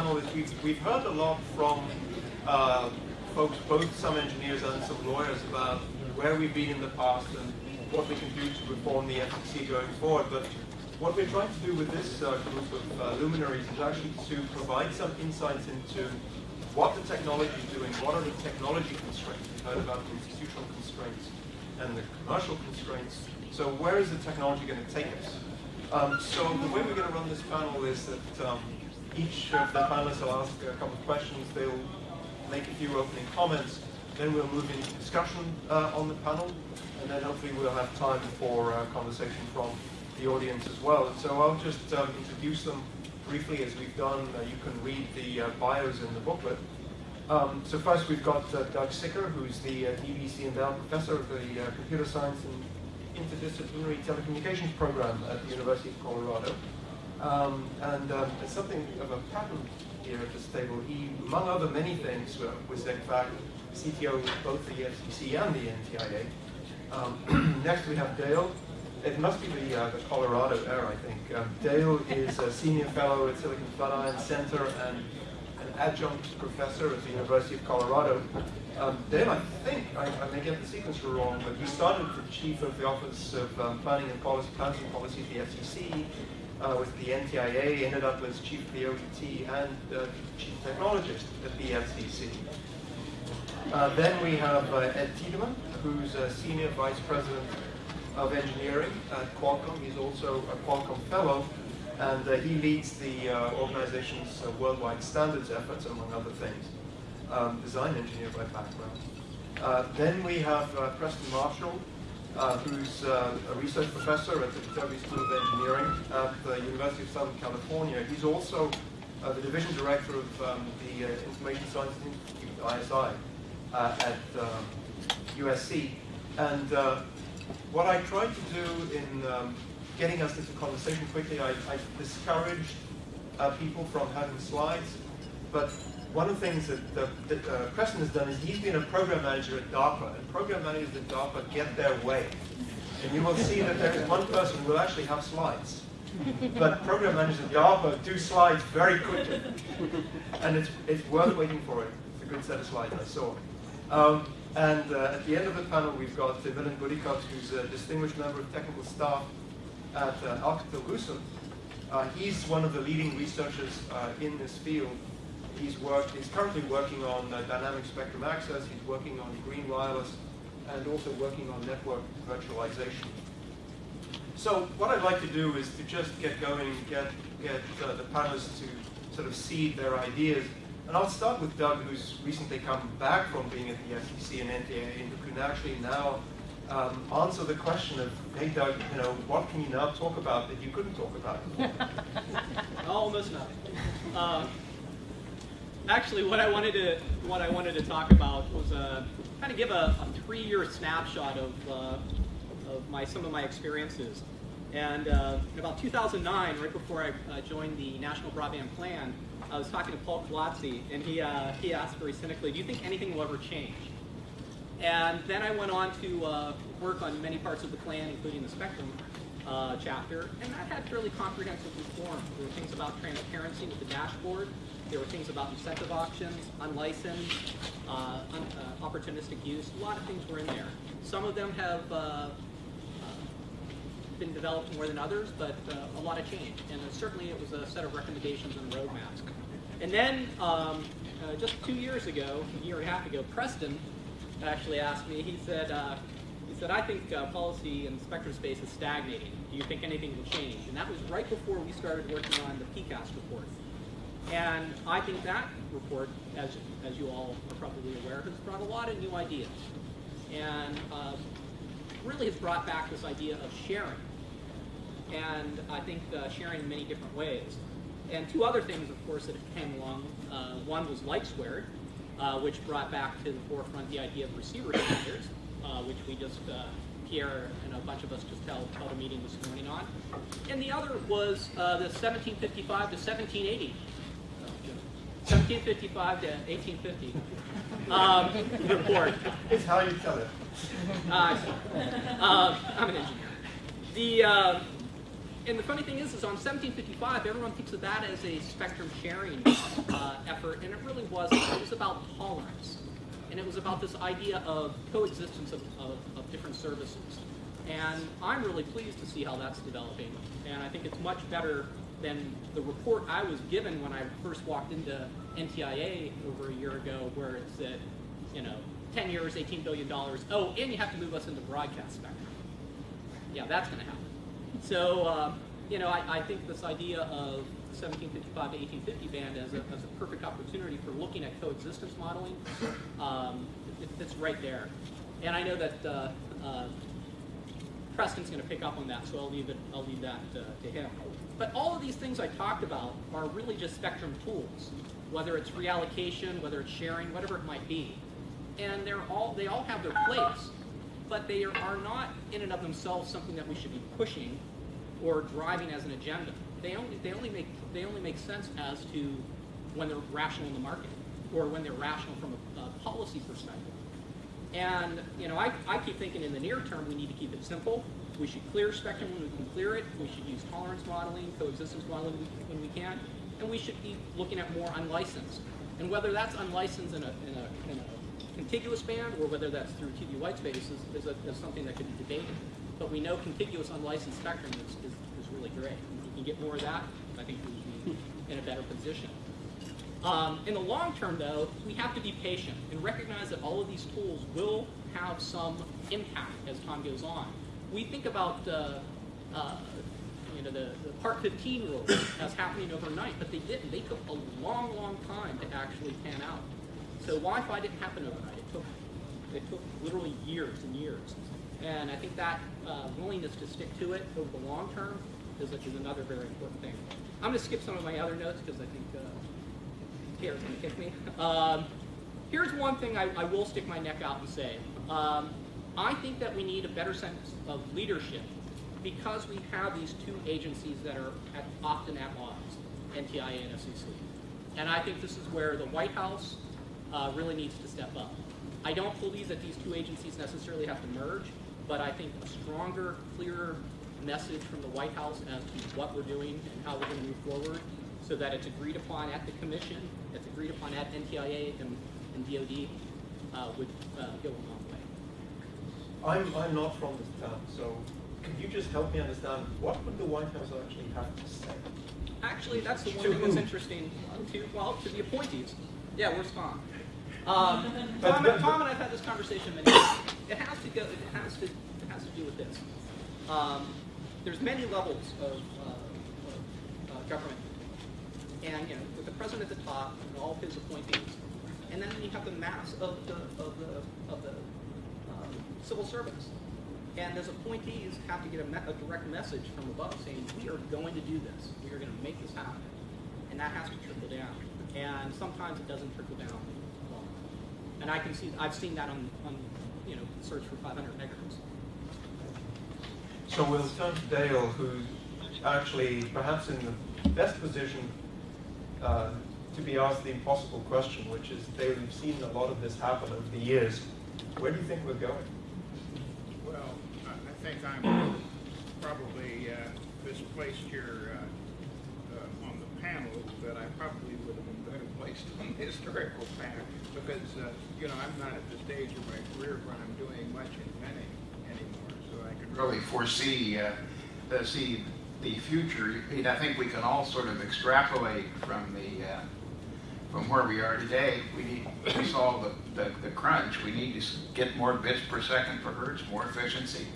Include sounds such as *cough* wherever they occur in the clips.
panel is we've, we've heard a lot from uh, folks, both some engineers and some lawyers, about where we've been in the past and what we can do to reform the FCC going forward. But what we're trying to do with this uh, group of uh, luminaries is actually to provide some insights into what the technology is doing, what are the technology constraints. We've heard about the institutional constraints and the commercial constraints. So where is the technology going to take us? Um, so the way we're going to run this panel is that um, each of the panelists will ask a couple of questions. They'll make a few opening comments. Then we'll move into discussion uh, on the panel. And then hopefully we'll have time for uh, conversation from the audience as well. And so I'll just um, introduce them briefly as we've done. Uh, you can read the uh, bios in the booklet. Um, so first we've got uh, Doug Sicker, who's the uh, DVC endowed professor of the Computer Science and Interdisciplinary Telecommunications program at the University of Colorado. Um, and um, something of a pattern here at this table. He, among other many things, was in fact CTO of both the FCC and the NTIA. Um, *clears throat* next we have Dale. It must be the, uh, the Colorado air, I think. Um, Dale is a senior fellow at Silicon Flatirons Center and an adjunct professor at the University of Colorado. Um, Dale, I think, I, I, may get the sequence wrong, but he started as chief of the Office of um, Planning and Policy, Plans and Policy at the FCC, uh, with the NTIA, ended up as chief of the OTT and uh, chief technologist at the FCC. Uh, then we have uh, Ed Tiedemann, who's a senior vice president of engineering at Qualcomm. He's also a Qualcomm fellow, and uh, he leads the uh, organization's worldwide standards efforts, among other things. Um, design engineer by background. then we have Preston Marshall, uh, who's uh, a research professor at the Viterbi School of Engineering at the University of Southern California. He's also uh, the division director of um, the uh, Information Science Institute, ISI, uh, at USC. Um, and uh, what I tried to do in um, getting us into conversation quickly, I, I discouraged people from having slides, but one of the things that, that, that uh, Preston has done is he's been a program manager at DARPA, and program managers at DARPA get their way. And you will see that there is one person who will actually have slides. But program managers at DARPA do slides very quickly. And it's, it's worth waiting for it. It's a good set of slides, I saw. Um, and uh, at the end of the panel, we've got uh, Buddhikot, who's a distinguished member of technical staff at uh, Alcatel-Lucent. Uh, he's one of the leading researchers uh, in this field he's worked, he's currently working on uh, dynamic spectrum access, he's working on green wireless, and also working on network virtualization. So what I'd like to do is to just get going, get, get uh, the panelists to sort of seed their ideas. And I'll start with Doug, who's recently come back from being at the FCC and NTA, and who can actually now um, answer the question of, hey Doug, you know, what can you now talk about that you couldn't talk about before? *laughs* Almost nothing. Uh, actually, what I wanted to what I wanted to talk about was uh, kind of give a, a three-year snapshot of uh, of my some of my experiences. And uh, in about 2009, right before I joined the National Broadband Plan, I was talking to Paul Kolodzy, and he uh, he asked very cynically, "Do you think anything will ever change?" And then I went on to uh, work on many parts of the plan, including the spectrum uh, chapter, and that had fairly comprehensive reform. There were things about transparency with the dashboard. There were things about incentive auctions, unlicensed, uh, un uh, opportunistic use. A lot of things were in there. Some of them have uh, uh, been developed more than others, but uh, a lot of change. And certainly it was a set of recommendations and roadmaps. And then um, just two years ago, a year and a half ago, Preston actually asked me, he said, he said, I think uh, policy in spectrum space is stagnating. Do you think anything will change? And that was right before we started working on the PCAST report. And I think that report, as, as you all are probably aware, has brought a lot of new ideas. And uh, really has brought back this idea of sharing. And I think uh, sharing in many different ways. And two other things, of course, that came along. Uh, one was LightSquared, uh, which brought back to the forefront the idea of receiver standards, uh, which we just uh, Pierre and a bunch of us just held, held a meeting this morning on. And the other was the 1755 to 1780 1755 to 1850 um, report. It's how you tell it. Uh, uh, I'm an engineer. The, uh, and the funny thing is, is on 1755, everyone thinks of that as a spectrum sharing uh, effort, and it really wasn't. It was about tolerance, and it was about this idea of coexistence of, of, of different services. And I'm really pleased to see how that's developing, and I think it's much better than the report I was given when I first walked into NTIA over a year ago, where it said, you know, 10 years, $18 billion. Oh, and you have to move us into broadcast spectrum. Yeah, that's going to happen. So, um, you know, I, I think this idea of 1755 to 1850 band as a, as a perfect opportunity for looking at coexistence modeling, um, it, it's right there. And I know that uh, uh, Preston's going to pick up on that, so I'll leave it. I'll leave that uh, to him. But all of these things I talked about are really just spectrum tools, whether it's reallocation, whether it's sharing, whatever it might be. And they're all they all have their place, but they are, not in and of themselves something that we should be pushing or driving as an agenda. They only they only make they only make sense as to when they're rational in the market or when they're rational from a, a policy perspective. And you know, I, I keep thinking in the near term we need to keep it simple. We should clear spectrum when we can clear it. We should use tolerance modeling, coexistence modeling when we can, and we should be looking at more unlicensed. And whether that's unlicensed in a, in a, in a contiguous band or whether that's through TV white space is, is, is something that could be debated. But we know contiguous unlicensed spectrum is, is, is really great. If we can get more of that, I think we would be in a better position. Um, in the long term, though, we have to be patient and recognize that all of these tools will have some impact as time goes on. We think about uh, uh, you know, the, the Part 15 rules as happening overnight, but they didn't. They took a long, long time to actually pan out. So Wi-Fi didn't happen overnight. It took, it took literally years and years. And I think that uh, willingness to stick to it over the long term is, is another very important thing. I'm going to skip some of my other notes because I think uh, Tara's going to kick me. Um, here's one thing I, I, will stick my neck out and say. Um, I think that we need a better sense of leadership because we have these two agencies that are at, often at odds, NTIA and FCC. And I think this is where the White House uh, really needs to step up. I don't believe that these two agencies necessarily have to merge, but I think a stronger, clearer message from the White House as to what we're doing and how we're going to move forward so that it's agreed upon at the commission, it's agreed upon at NTIA and, and DOD uh, would uh, go a long way. I'm, I'm not from this town, so could you just help me understand what would the White House actually have to say? Actually, that's the one To thing that's interesting. To well, to the appointees. Yeah, where's Tom? Um, Tom, and, Tom and I've had this conversation many times. It has to go. It has to. It has to do with this. Um, there's many levels of, uh, of uh, government, and you know, with the president at the top and all of his appointees, and then you have the mass of the of the of the um, civil servants. And those appointees have to get a, me- a direct message from above saying, we are going to do this. We are going to make this happen. And that has to trickle down. And sometimes it doesn't trickle down. And I can see, I've seen that on, on you know, search for 500 megahertz. So we'll turn to Dale, who's actually perhaps in the best position uh, to be asked the impossible question, which is, Dale, you've seen a lot of this happen over the years. Where do you think we're going? Think I'm probably uh, misplaced here uh, uh, on the panel, but I probably would have been better placed *laughs* on the historical panel because, uh, you know, I'm not at the stage of my career where I'm doing much inventing anymore, so I could really foresee, uh, see the future. I mean, I think we can all sort of extrapolate from the, from where we are today. We need to solve the, the, the crunch. We need to get more bits per second per hertz, more efficiency.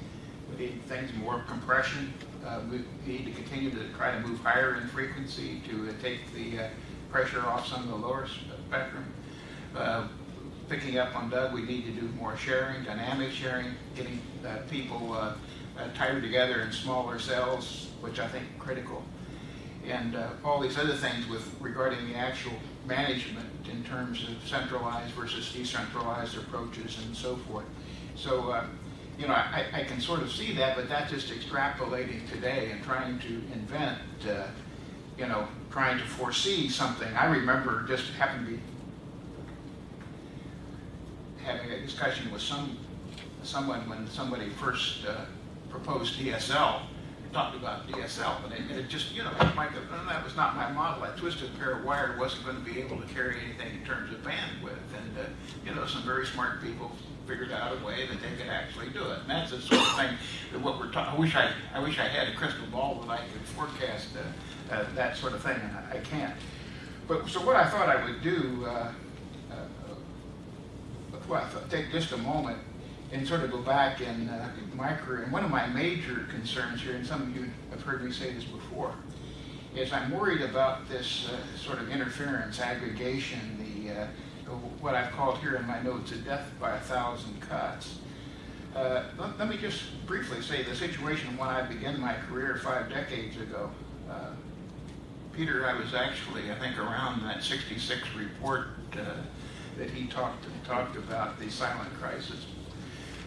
Need things, more compression. Uh, we need to continue to try to move higher in frequency to uh, take the uh, pressure off some of the lower spectrum. Uh, picking up on Doug, we need to do more sharing, dynamic sharing, getting uh, people uh, uh, tighter together in smaller cells, which I think critical. And uh, all these other things with regarding the actual management in terms of centralized versus decentralized approaches and so forth. So, uh, you know, I, I can sort of see that, but that's just extrapolating today and trying to invent, uh, you know, trying to foresee something. I remember just happened to be having a discussion with some, someone when somebody first uh, proposed DSL talked about DSL, and it, it just, you know, might that was not my model. That twisted pair of wire wasn't going to be able to carry anything in terms of bandwidth. And, uh, you know, some very smart people figured out a way that they could actually do it. And that's the sort of thing that what we're talking, I wish I, I wish I had a crystal ball that I could forecast uh, uh, that sort of thing, and I, I can't. But, so what I thought I would do, uh, uh, well, I thought- take just a moment and sort of go back in uh, my career. And one of my major concerns here, and some of you have heard me say this before, is I'm worried about this uh, sort of interference, aggregation, the uh, what I've called here in my notes a death by a thousand cuts. Uh, let, let me just briefly say the situation when I began my career five decades ago. Uh, Peter, I was actually, I think, around that 66 report uh, that he talked talked about the silent crisis.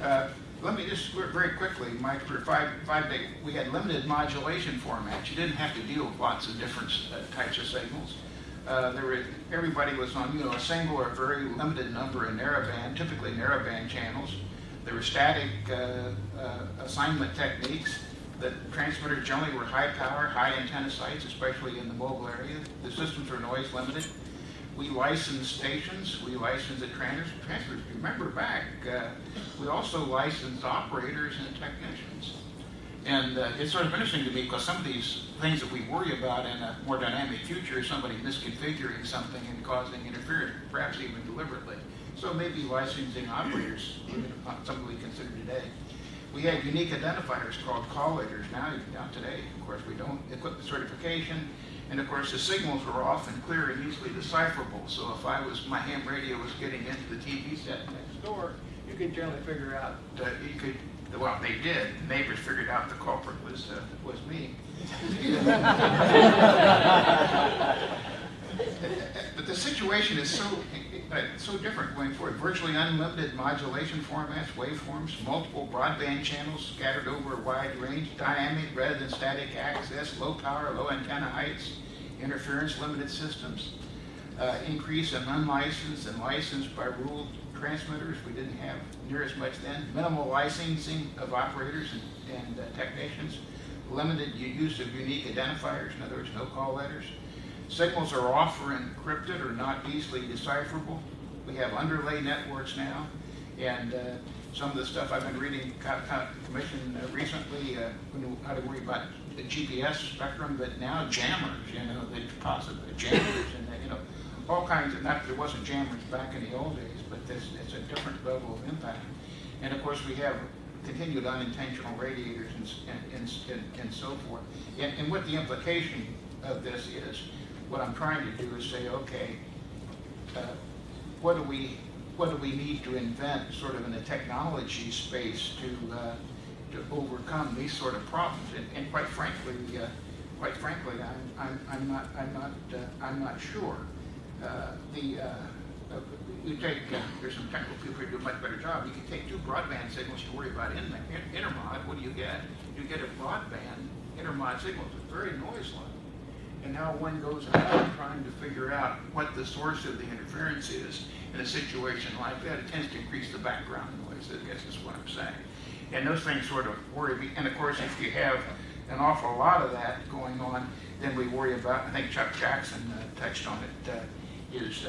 Uh, let me just very quickly, my career, five, five day, we had limited modulation formats. You didn't have to deal with lots of different uh, types of signals. Uh, there were, everybody was on, you know, a single or very limited number of narrowband, typically narrowband channels. There were static uh, uh, assignment techniques. The transmitters generally were high power, high antenna sites, especially in the mobile area. The systems were noise limited. We licensed stations, we licensed the transmitters. transmitters. Remember back, uh, we also licensed operators and technicians. And uh, it's sort of interesting to me because some of these things that we worry about in a more dynamic future is somebody misconfiguring something and causing interference, perhaps even deliberately. So maybe licensing operators, not something we consider today. We had unique identifiers called call letters. Now, now today, of course, we don't equip the certification. And of course, the signals were often clear and easily decipherable. So if I was, my ham radio was getting into the TV set next door, you could generally figure out, uh, you could, well, they did. The neighbors figured out the culprit was, uh, was me. *laughs* but the situation is so, uh, so different going forward. Virtually unlimited modulation formats, waveforms, multiple broadband channels scattered over a wide range, dynamic rather than static access, low power, low antenna heights, interference limited systems, uh, increase in unlicensed and licensed by rule transmitters. We didn't have near as much then. Minimal licensing of operators and, and uh, technicians. Limited use of unique identifiers, in other words, no call letters. Signals are often encrypted or not easily decipherable. We have underlay networks now, and uh, some of the stuff I've been reading, co- co- commission uh, recently, uh, how to worry about the GPS spectrum, but now jammers, you know, the possible jammers, and uh, you know, all kinds of. Not there wasn't jammers back in the old days, but this it's a different level of impact. And of course, we have continued unintentional radiators and, and, and, and, so forth. And, and what the implication of this is, what I'm trying to do is say, okay, uh, what do we, what do we need to invent sort of in the technology space to, uh, to overcome these sort of problems? And, and quite frankly, uh, quite frankly, I'm, I'm, I'm not, I'm not, uh, I'm not sure. Uh, the, uh, you take, uh, there's some technical people who do a much better job. You can take two broadband signals, you worry about in, in, intermod, what do you get? You get a broadband intermod signal, it's very noise-like. And now one goes about trying to figure out what the source of the interference is in a situation like that. It tends to increase the background noise, I guess is what I'm saying. And those things sort of worry me. And of course, if you have an awful lot of that going on, then we worry about, I think Chuck Jackson uh, touched on it, uh, is,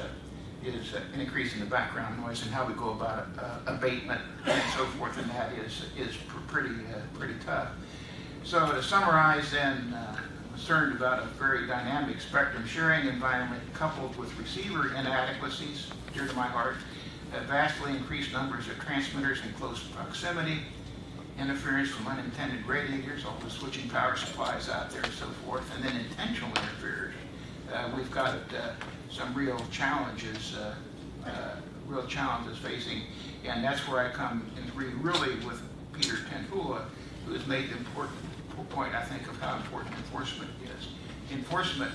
is an increase in the background noise and how we go about uh, abatement and so forth, and that is, is pr- pretty, uh, pretty tough. So to summarize then, uh, concerned about a very dynamic spectrum sharing environment coupled with receiver inadequacies, dear to my heart, vastly increased numbers of transmitters in close proximity, interference from unintended radiators, all the switching power supplies out there and so forth, and then intentional interference. Uh, we've got uh, some real challenges, uh, uh, real challenges facing, and that's where I come and agree really with Peter Tenhula, who has made the important point, I think, of how important enforcement is. Enforcement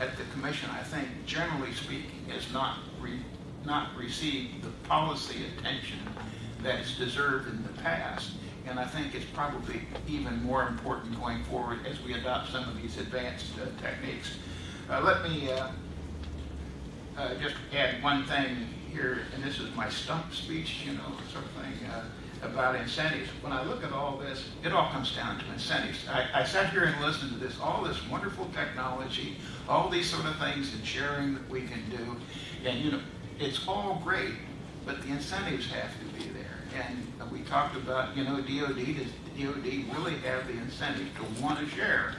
at the commission, I think, generally speaking, has not re, not received the policy attention that it's deserved in the past. And I think it's probably even more important going forward as we adopt some of these advanced uh, techniques. Uh, let me uh, uh, just add one thing here, and this is my stump speech, you know, sort of thing. Uh, about incentives. When I look at all this, it all comes down to incentives. I, I sat here and listened to this, all this wonderful technology, all these sort of things and sharing that we can do. And, you know, it's all great, but the incentives have to be there. And we talked about, you know, DOD, does DOD really have the incentive to want to share?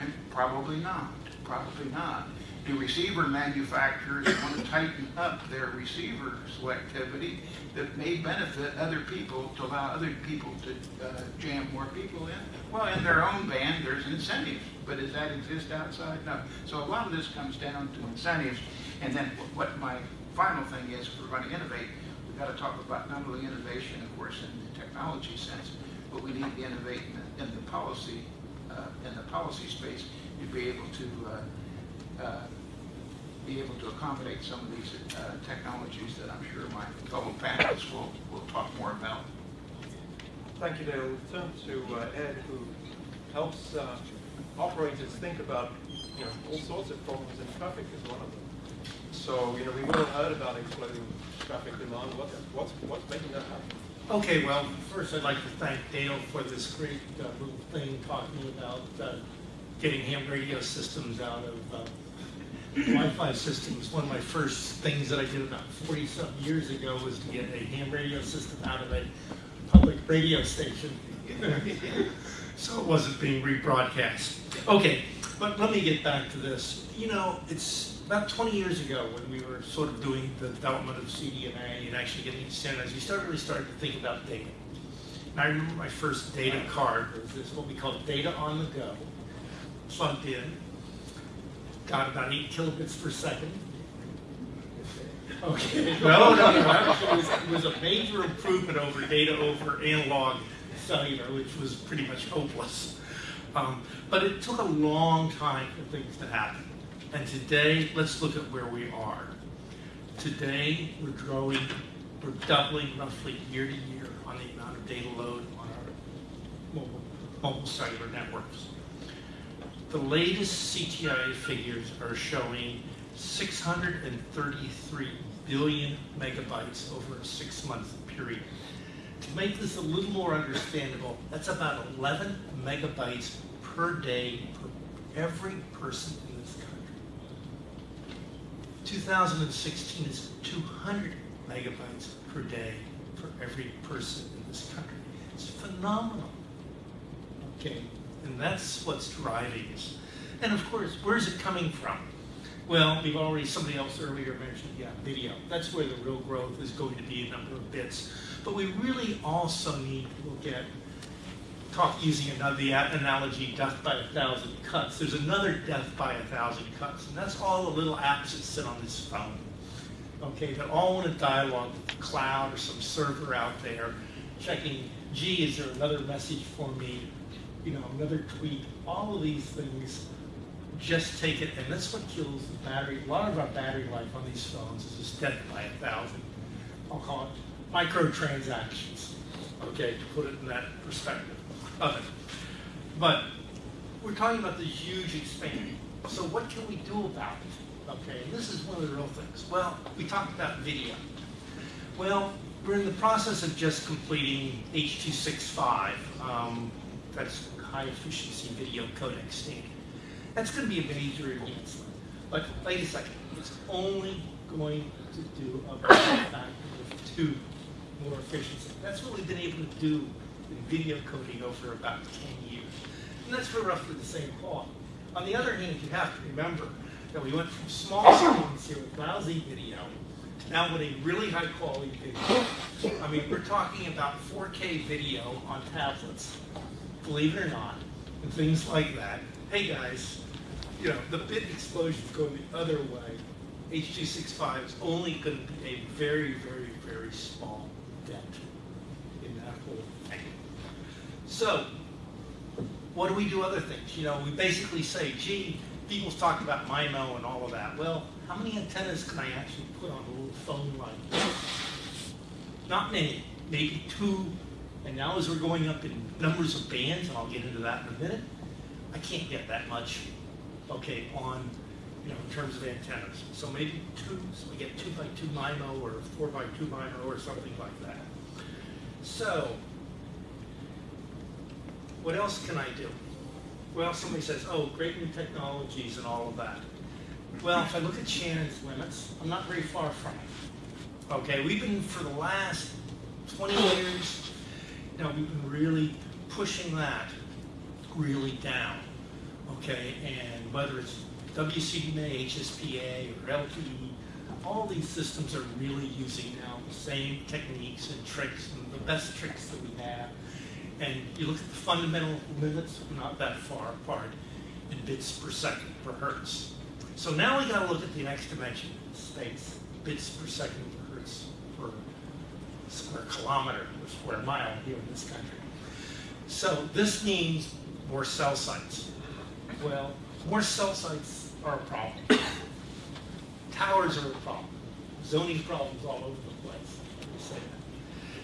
And probably not, probably not. Do receiver manufacturers want to tighten up their receiver selectivity that may benefit other people to allow other people to uh, jam more people in? Well, in their own band, there's incentives, but does that exist outside? No. So a lot of this comes down to incentives. And then what my final thing is, if we're going to innovate, we've got to talk about not only innovation, of course, in the technology sense, but we need to innovate in the, in the policy, uh, in the policy space to be able to uh, uh, be able to accommodate some of these uh, technologies that I'm sure my fellow panelists will, will talk more about. Thank you, Dale. We'll turn to uh, Ed, who helps uh, operators think about, you know, all sorts of problems, and traffic is one of them. So, you know, we've all heard about exploding traffic demand. What's, what's, what's making that happen? Okay, well, first I'd like to thank Dale for this great uh, little thing talking about uh, getting ham radio systems out of uh, Wi-Fi systems. One of my first things that I did about 40-something years ago was to get a ham radio system out of a public radio station. *laughs* so it wasn't being rebroadcast. Okay, but let me get back to this. You know, it's about 20 years ago when we were sort of doing the development of CDMA and actually getting standards, we started really started to think about data. And I remember my first data card was this, what we call data on the go, plugged in, got about eight kilobits per second. Okay, no, no, no, actually, it was, it was a major improvement over data over analog cellular, which was pretty much hopeless. Um, but it took a long time for things to happen. And today, let's look at where we are. Today, we're growing, we're doubling roughly year to year on the amount of data load on our mobile, mobile cellular networks. The latest CTIA figures are showing 633 billion megabytes over a six-month period. To make this a little more understandable, that's about 11 megabytes per day per every person in this country. 2016 is 200 megabytes per day for every person in this country. It's phenomenal. Okay, and that's what's driving this. And of course, where's it coming from? Well, we've already, somebody else earlier mentioned, yeah, video. That's where the real growth is going to be a number of bits. But we really also need to look at, talk using another the analogy, death by a thousand cuts. There's another death by a thousand cuts, and that's all the little apps that sit on this phone. Okay, that all want to dialogue with the cloud or some server out there, checking, gee, is there another message for me? You know, another tweet. All of these things just take it, and that's what kills the battery. A lot of our battery life on these phones is just death by a thousand. I'll call it microtransactions. Okay, to put it in that perspective of it. But we're talking about this huge expansion. So what can we do about it? Okay, and this is one of the real things. Well, we talked about video. Well, we're in the process of just completing H.265. Um, that's high efficiency video codec standard. That's going to be a major advancement. But wait a second, it's only going to do a factor *coughs* of two more efficiency. That's what we've been able to do in video coding over about 10 years. And that's for roughly the same quality. On the other hand, you have to remember that we went from small screens here with lousy video now with a really high quality video. I mean, we're talking about 4K video on tablets, believe it or not, and things like that. Hey guys, you know, the bit explosions going the other way. H.265 is only going to be a very, very, very small dent in that whole thing. So, what do we do other things? You know, we basically say, gee, people's talking about MIMO and all of that. Well, how many antennas can I actually put on a little phone like this? Not many, maybe two. And now as we're going up in numbers of bands, and I'll get into that in a minute, I can't get that much, okay, on, you know, in terms of antennas. So maybe two, so we get two by two MIMO or four by two MIMO or something like that. So, what else can I do? Well, somebody says, oh, great new technologies and all of that. Well, if I look at Shannon's limits, I'm not very far from it. Okay, we've been for the last 20 years, know, we've been really pushing that really down. Okay, and whether it's WCDMA, HSPA, or LTE, all these systems are really using now the same techniques and tricks and the best tricks that we have. And you look at the fundamental limits, not that far apart in bits per second per hertz. So now we gotta look at the next dimension, space, bits per second square kilometer or square mile here in this country. So this means more cell sites. Well, more cell sites are a problem. Towers are a problem. Zoning problems all over the place.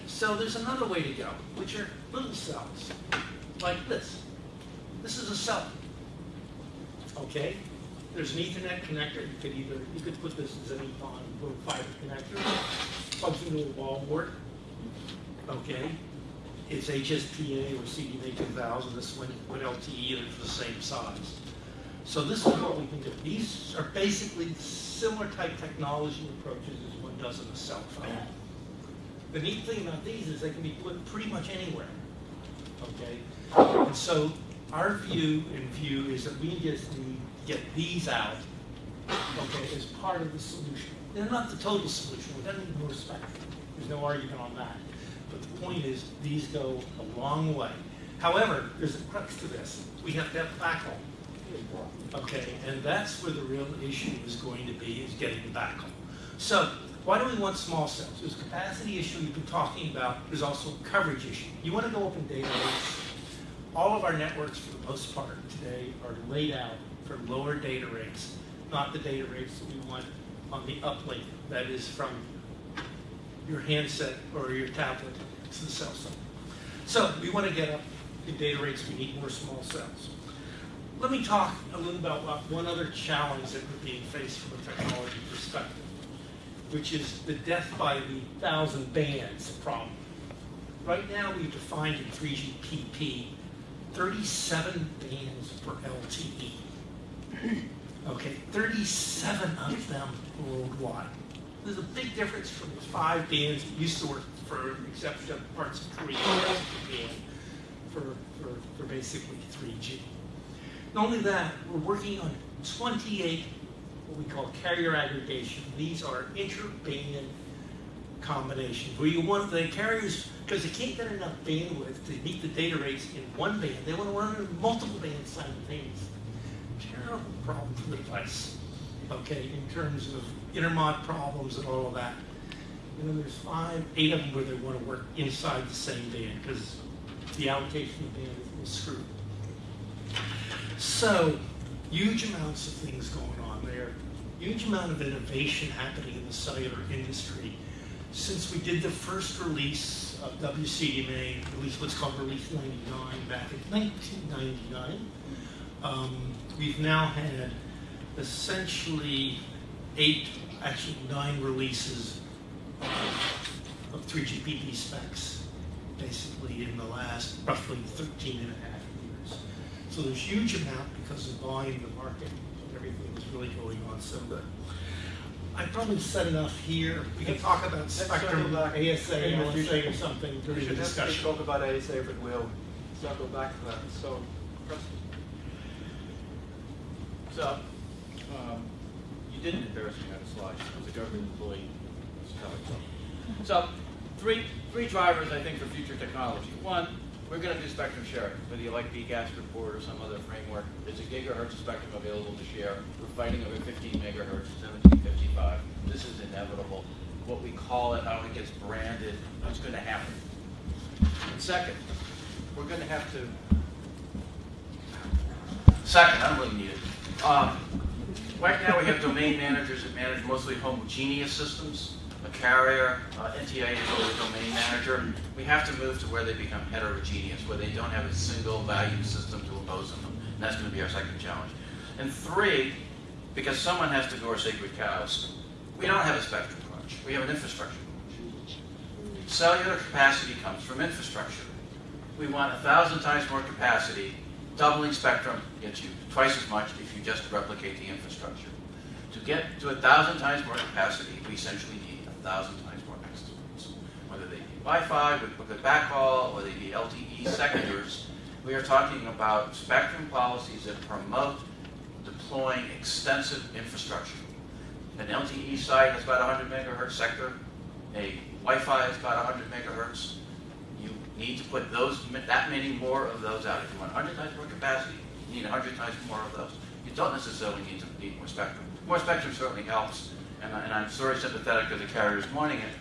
So there's another way to go, which are little cells, like this. This is a cell. Okay? There's an Ethernet connector. You could either you could put this as an EPON little fiber connector, plugs into a wall board. Okay? It's HSPA or CDMA 2000. This one with LTE and it's the same size. So this is what we can do. These are basically similar type technology approaches as one does in a cell phone. The neat thing about these is they can be put pretty much anywhere. Okay? And so our view and view is that we just need to get these out, okay, as part of the solution. They're not the total solution. We don't need more spectrum. There's no argument on that. But the point is, these go a long way. However, there's a crux to this. We have to have backhaul. Okay, and that's where the real issue is going to be, is getting the backhaul. So, why do we want small cells? There's a capacity issue you've been talking about. There's also a coverage issue. You want to go up in data rates. All of our networks, for the most part today, are laid out for lower data rates, not the data rates that we want on the uplink, that is from your handset or your tablet to the cell phone. So we want to get up in data rates, we need more small cells. Let me talk a little about one other challenge that we're being faced from a technology perspective, which is the death by the thousand bands problem. Right now, we've defined in 3GPP 37 bands for LTE. Okay, 37 of them worldwide. There's a big difference from the five bands that used to work for except parts of Korea for, for, for basically 3G. Not only that, we're working on 28 what we call carrier aggregation. These are interband combinations where you want the carriers because they can't get enough bandwidth to meet the data rates in one band. They want to run multiple bands simultaneously. Terrible problem for the device. Okay, in terms of intermod problems and all of that. And then there's five, eight of them where they want to work inside the same band because the allocation of band is screwed. So, huge amounts of things going on there. Huge amount of innovation happening in the cellular industry. Since we did the first release of WCDMA, release what's called Release 99 back in 1999, um, we've now had essentially eight, actually nine releases of 3GPP specs, basically in the last roughly 13 and a half years. So there's huge amount because of volume, the market, and everything is really going on so good. I probably said enough here. We can talk about spectrum, circle. ASA, Maybe LSA or something We during the should definitely discussion. talk about ASA, but we'll circle back to that. So, Preston. So, um, you didn't embarrass me on a slide, as a government employee. So, three, three drivers, I think, for future technology. One, we're gonna do spectrum sharing, whether you like PCAST report or some other framework. There's a gigahertz spectrum available to share. We're fighting over fifteen megahertz, seventeen fifty-five. This is inevitable. What we call it, how it gets branded, it's gonna happen. And second, we're gonna have to Second, I don't really need it. Um, Right now, we have domain managers that manage mostly homogeneous systems. A carrier, uh, NTA is always domain manager. We have to move to where they become heterogeneous, where they don't have a single value system to impose on them. And that's going to be our second challenge. And three, because someone has to go our sacred cows, we don't have a spectrum crunch. We have an infrastructure crunch. Cellular capacity comes from infrastructure. We want a thousand times more capacity. Doubling spectrum gets you twice as much if you just replicate the infrastructure. To get to a thousand times more capacity, we essentially need a thousand times more access points. Whether they be Wi-Fi with with backhaul, or they be LTE seconders, we are talking about spectrum policies that promote deploying extensive infrastructure. An LTE site has about 100 megahertz sector. A Wi-Fi is about 100 megahertz. Need to put those, that many more of those out. If you want 100 times more capacity, you need 100 times more of those. You don't necessarily need to need more spectrum. More spectrum certainly helps, and, I, and I'm sort of sympathetic to the carriers wanting it,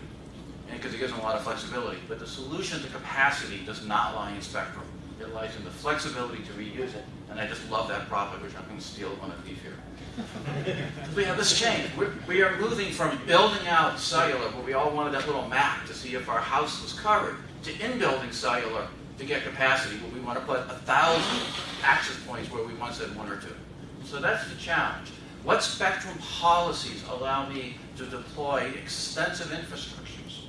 because it gives them a lot of flexibility. But the solution to capacity does not lie in spectrum. It lies in the flexibility to reuse it, and I just love that profit, which I'm going to steal when I leave here. *laughs* we have this change. We're, we are moving from building out cellular, where we all wanted that little map to see if our house was covered, to in-building cellular to get capacity, where we want to put a thousand access points where we once had one or two. So that's the challenge. What spectrum policies allow me to deploy extensive infrastructures?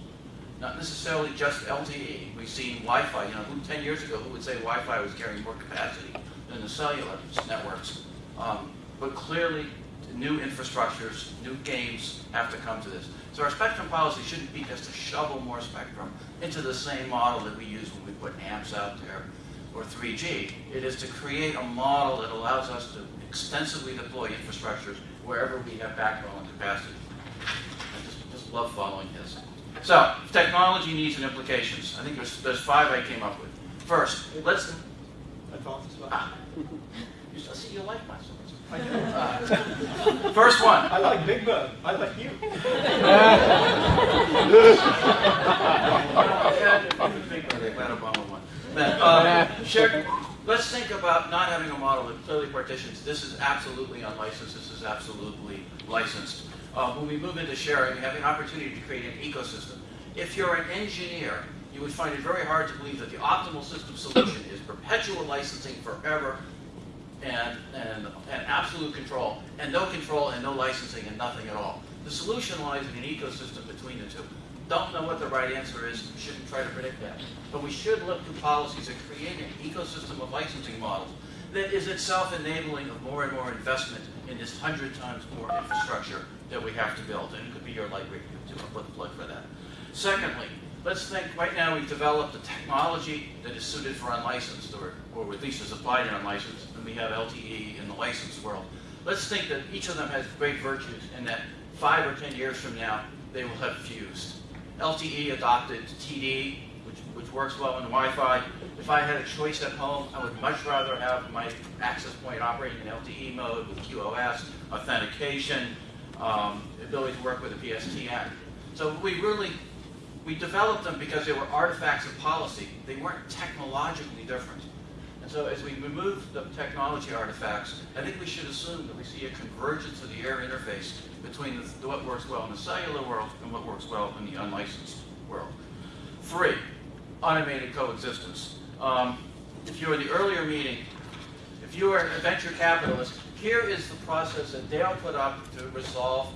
Not necessarily just LTE. We've seen Wi-Fi. You know, who, 10 years ago, who would say Wi-Fi was carrying more capacity than the cellular networks? Um, but clearly, new infrastructures, new games have to come to this. So our spectrum policy shouldn't be just to shovel more spectrum into the same model that we use when we put AMPS out there or 3G. It is to create a model that allows us to extensively deploy infrastructures wherever we have backbone and capacity. I just, just love following this. So, technology needs and implications. I think there's, there's five I came up with. First, let's... That's all this Ah, *laughs* you see you like my swords. Uh, *laughs* First one. I like Big Bird. I like you. Uh, Let's think about not having a model that clearly partitions. This is absolutely unlicensed. This is absolutely licensed. Uh, when we move into sharing, we have an opportunity to create an ecosystem. If you're an engineer, you would find it very hard to believe that the optimal system solution is perpetual licensing forever and, and, and absolute control, and no control and no licensing and nothing at all. The solution lies in an ecosystem between the two. Don't know what the right answer is, shouldn't try to predict that. But we should look to policies that create an ecosystem of licensing models that is itself enabling of more and more investment in this hundred times more infrastructure that we have to build. And it could be your light I'll put the plug for that. Secondly, let's think, right now we've developed a technology that is suited for unlicensed, or, or at least is applied in unlicensed, we have LTE in the licensed world. Let's think that each of them has great virtues, and that five or 10 years from now, they will have fused. LTE adopted TD, which, which works well in Wi-Fi. If I had a choice at home, I would much rather have my access point operating in LTE mode with QoS, authentication, um, ability to work with a PSTN. So we really, we developed them because they were artifacts of policy. They weren't technologically different. So as we remove the technology artifacts, I think we should assume that we see a convergence of the air interface between the, what works well in the cellular world and what works well in the unlicensed world. Three, automated coexistence. Um, if you were the earlier meeting, if you are a venture capitalist, here is the process that Dale put up to resolve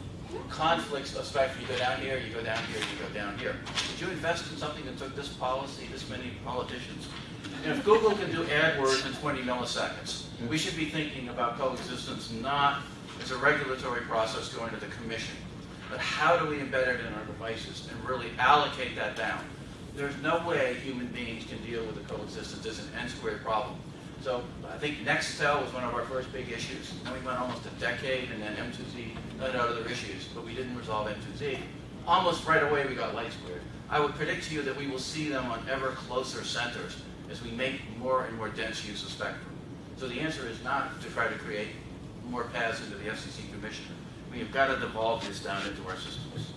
conflicts of spectrum. You go down here, you go down here, you go down here. Did you invest in something that took this policy, this many politicians? And if Google can do AdWords in 20 milliseconds, we should be thinking about coexistence not as a regulatory process going to the commission, but how do we embed it in our devices and really allocate that down? There's no way human beings can deal with the coexistence as an n-squared problem. So I think Nextel was one of our first big issues. Then we went almost a decade, and then M2Z and other issues, but we didn't resolve M2Z. Almost right away, we got LightSquared. I would predict to you that we will see them on ever closer centers as we make more and more dense use of spectrum. So the answer is not to try to create more paths into the FCC commission. We have got to devolve this down into our systems.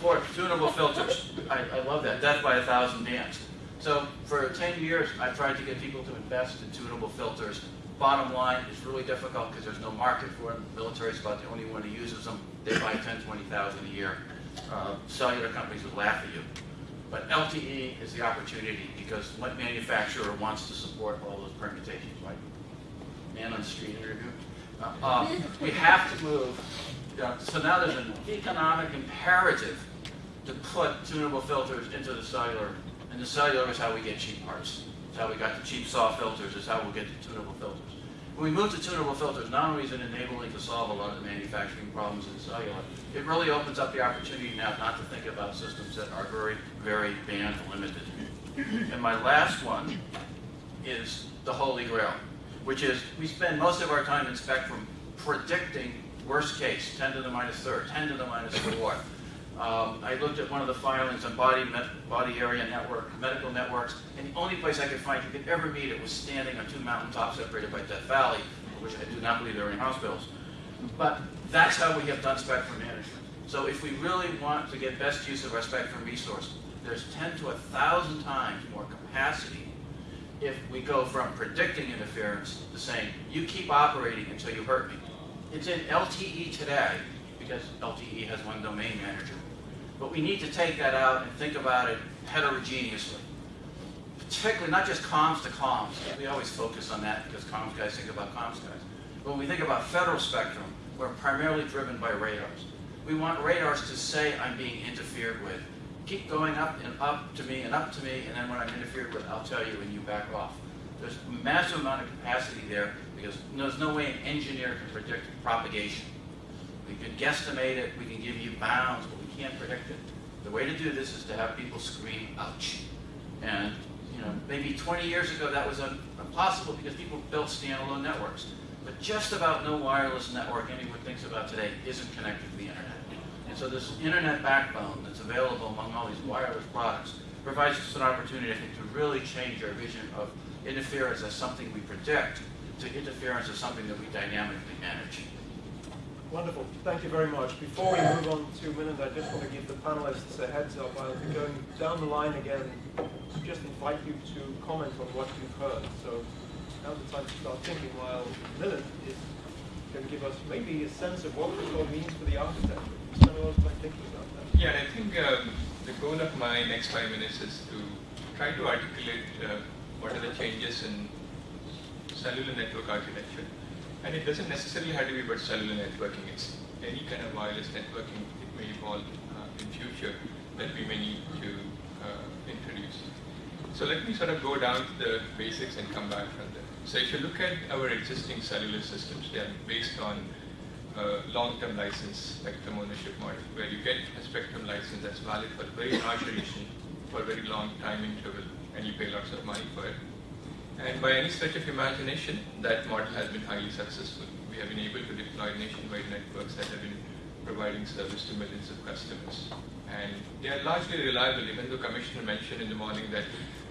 Fourth, tunable filters. I, I love that. Death by a thousand dams. So for 10 years, I've tried to get people to invest in tunable filters. Bottom line, it's really difficult because there's no market for them. The is about the only one who uses them. They buy 10, 20,000 a year. Uh, cellular companies would laugh at you. But LTE is the opportunity because what manufacturer wants to support all those permutations, right? Man on the street interview. Uh, uh, we have to move. uh, so now there's an economic imperative to put tunable filters into the cellular, and the cellular is how we get cheap parts. It's how we got the cheap saw filters, it's how we'll get the tunable filters. When we move to tunable filters, not only is it enabling to solve a lot of the manufacturing problems in cellular, it really opens up the opportunity now not to think about systems that are very, very band limited. And my last one is the holy grail, which is we spend most of our time in Spectrum predicting worst case, 10 to the minus third, 10 to the minus fourth. Um, I looked at one of the filings on body, body area network, medical networks, and the only place I could find you could ever meet it was standing on two mountaintops separated by Death Valley, which I do not believe there are any hospitals. But that's how we have done spectrum management. So if we really want to get best use of our spectrum resource, there's 10 to 1,000 times more capacity if we go from predicting interference to saying, you keep operating until you hurt me. It's in LTE today, because LTE has one domain manager. But we need to take that out and think about it heterogeneously. Particularly, not just comms to comms. We always focus on that because comms guys think about comms guys. But when we think about federal spectrum, we're primarily driven by radars. We want radars to say I'm being interfered with. Keep going up and up to me and up to me, and then when I'm interfered with, I'll tell you and you back off. There's a massive amount of capacity there because there's no way an engineer can predict propagation. We can guesstimate it, we can give you bounds, but can't predict it. The way to do this is to have people scream, ouch. And, you know, maybe 20 years ago that was impossible because people built standalone networks. But just about no wireless network anyone thinks about today isn't connected to the internet. And so this internet backbone that's available among all these wireless products provides us an opportunity, I think, to really change our vision of interference as something we predict to interference as something that we dynamically manage. Wonderful. Thank you very much. Before we move on to Milind, I just want to give the panelists a heads up. I'll be going down the line again to just invite you to comment on what you've heard. So now's the time to start thinking while Milind is to give us maybe a sense of what this all means for the architecture. Spend a lot of time thinking about that. Yeah, I think um, the goal of my next five minutes is to try to articulate uh, what are the changes in cellular network architecture. And it doesn't necessarily have to be about cellular networking. It's any kind of wireless networking it may evolve uh, in future that we may need to uh, introduce. So let me sort of go down to the basics and come back from there. So if you look at our existing cellular systems, they are based on uh, long-term license spectrum ownership model, where you get a spectrum license that's valid for very large duration, for a very long time interval, and you pay lots of money for it. And by any stretch of imagination, that model has been highly successful. We have been able to deploy nationwide networks that have been providing service to millions of customers. And they are largely reliable, even though Commissioner mentioned in the morning that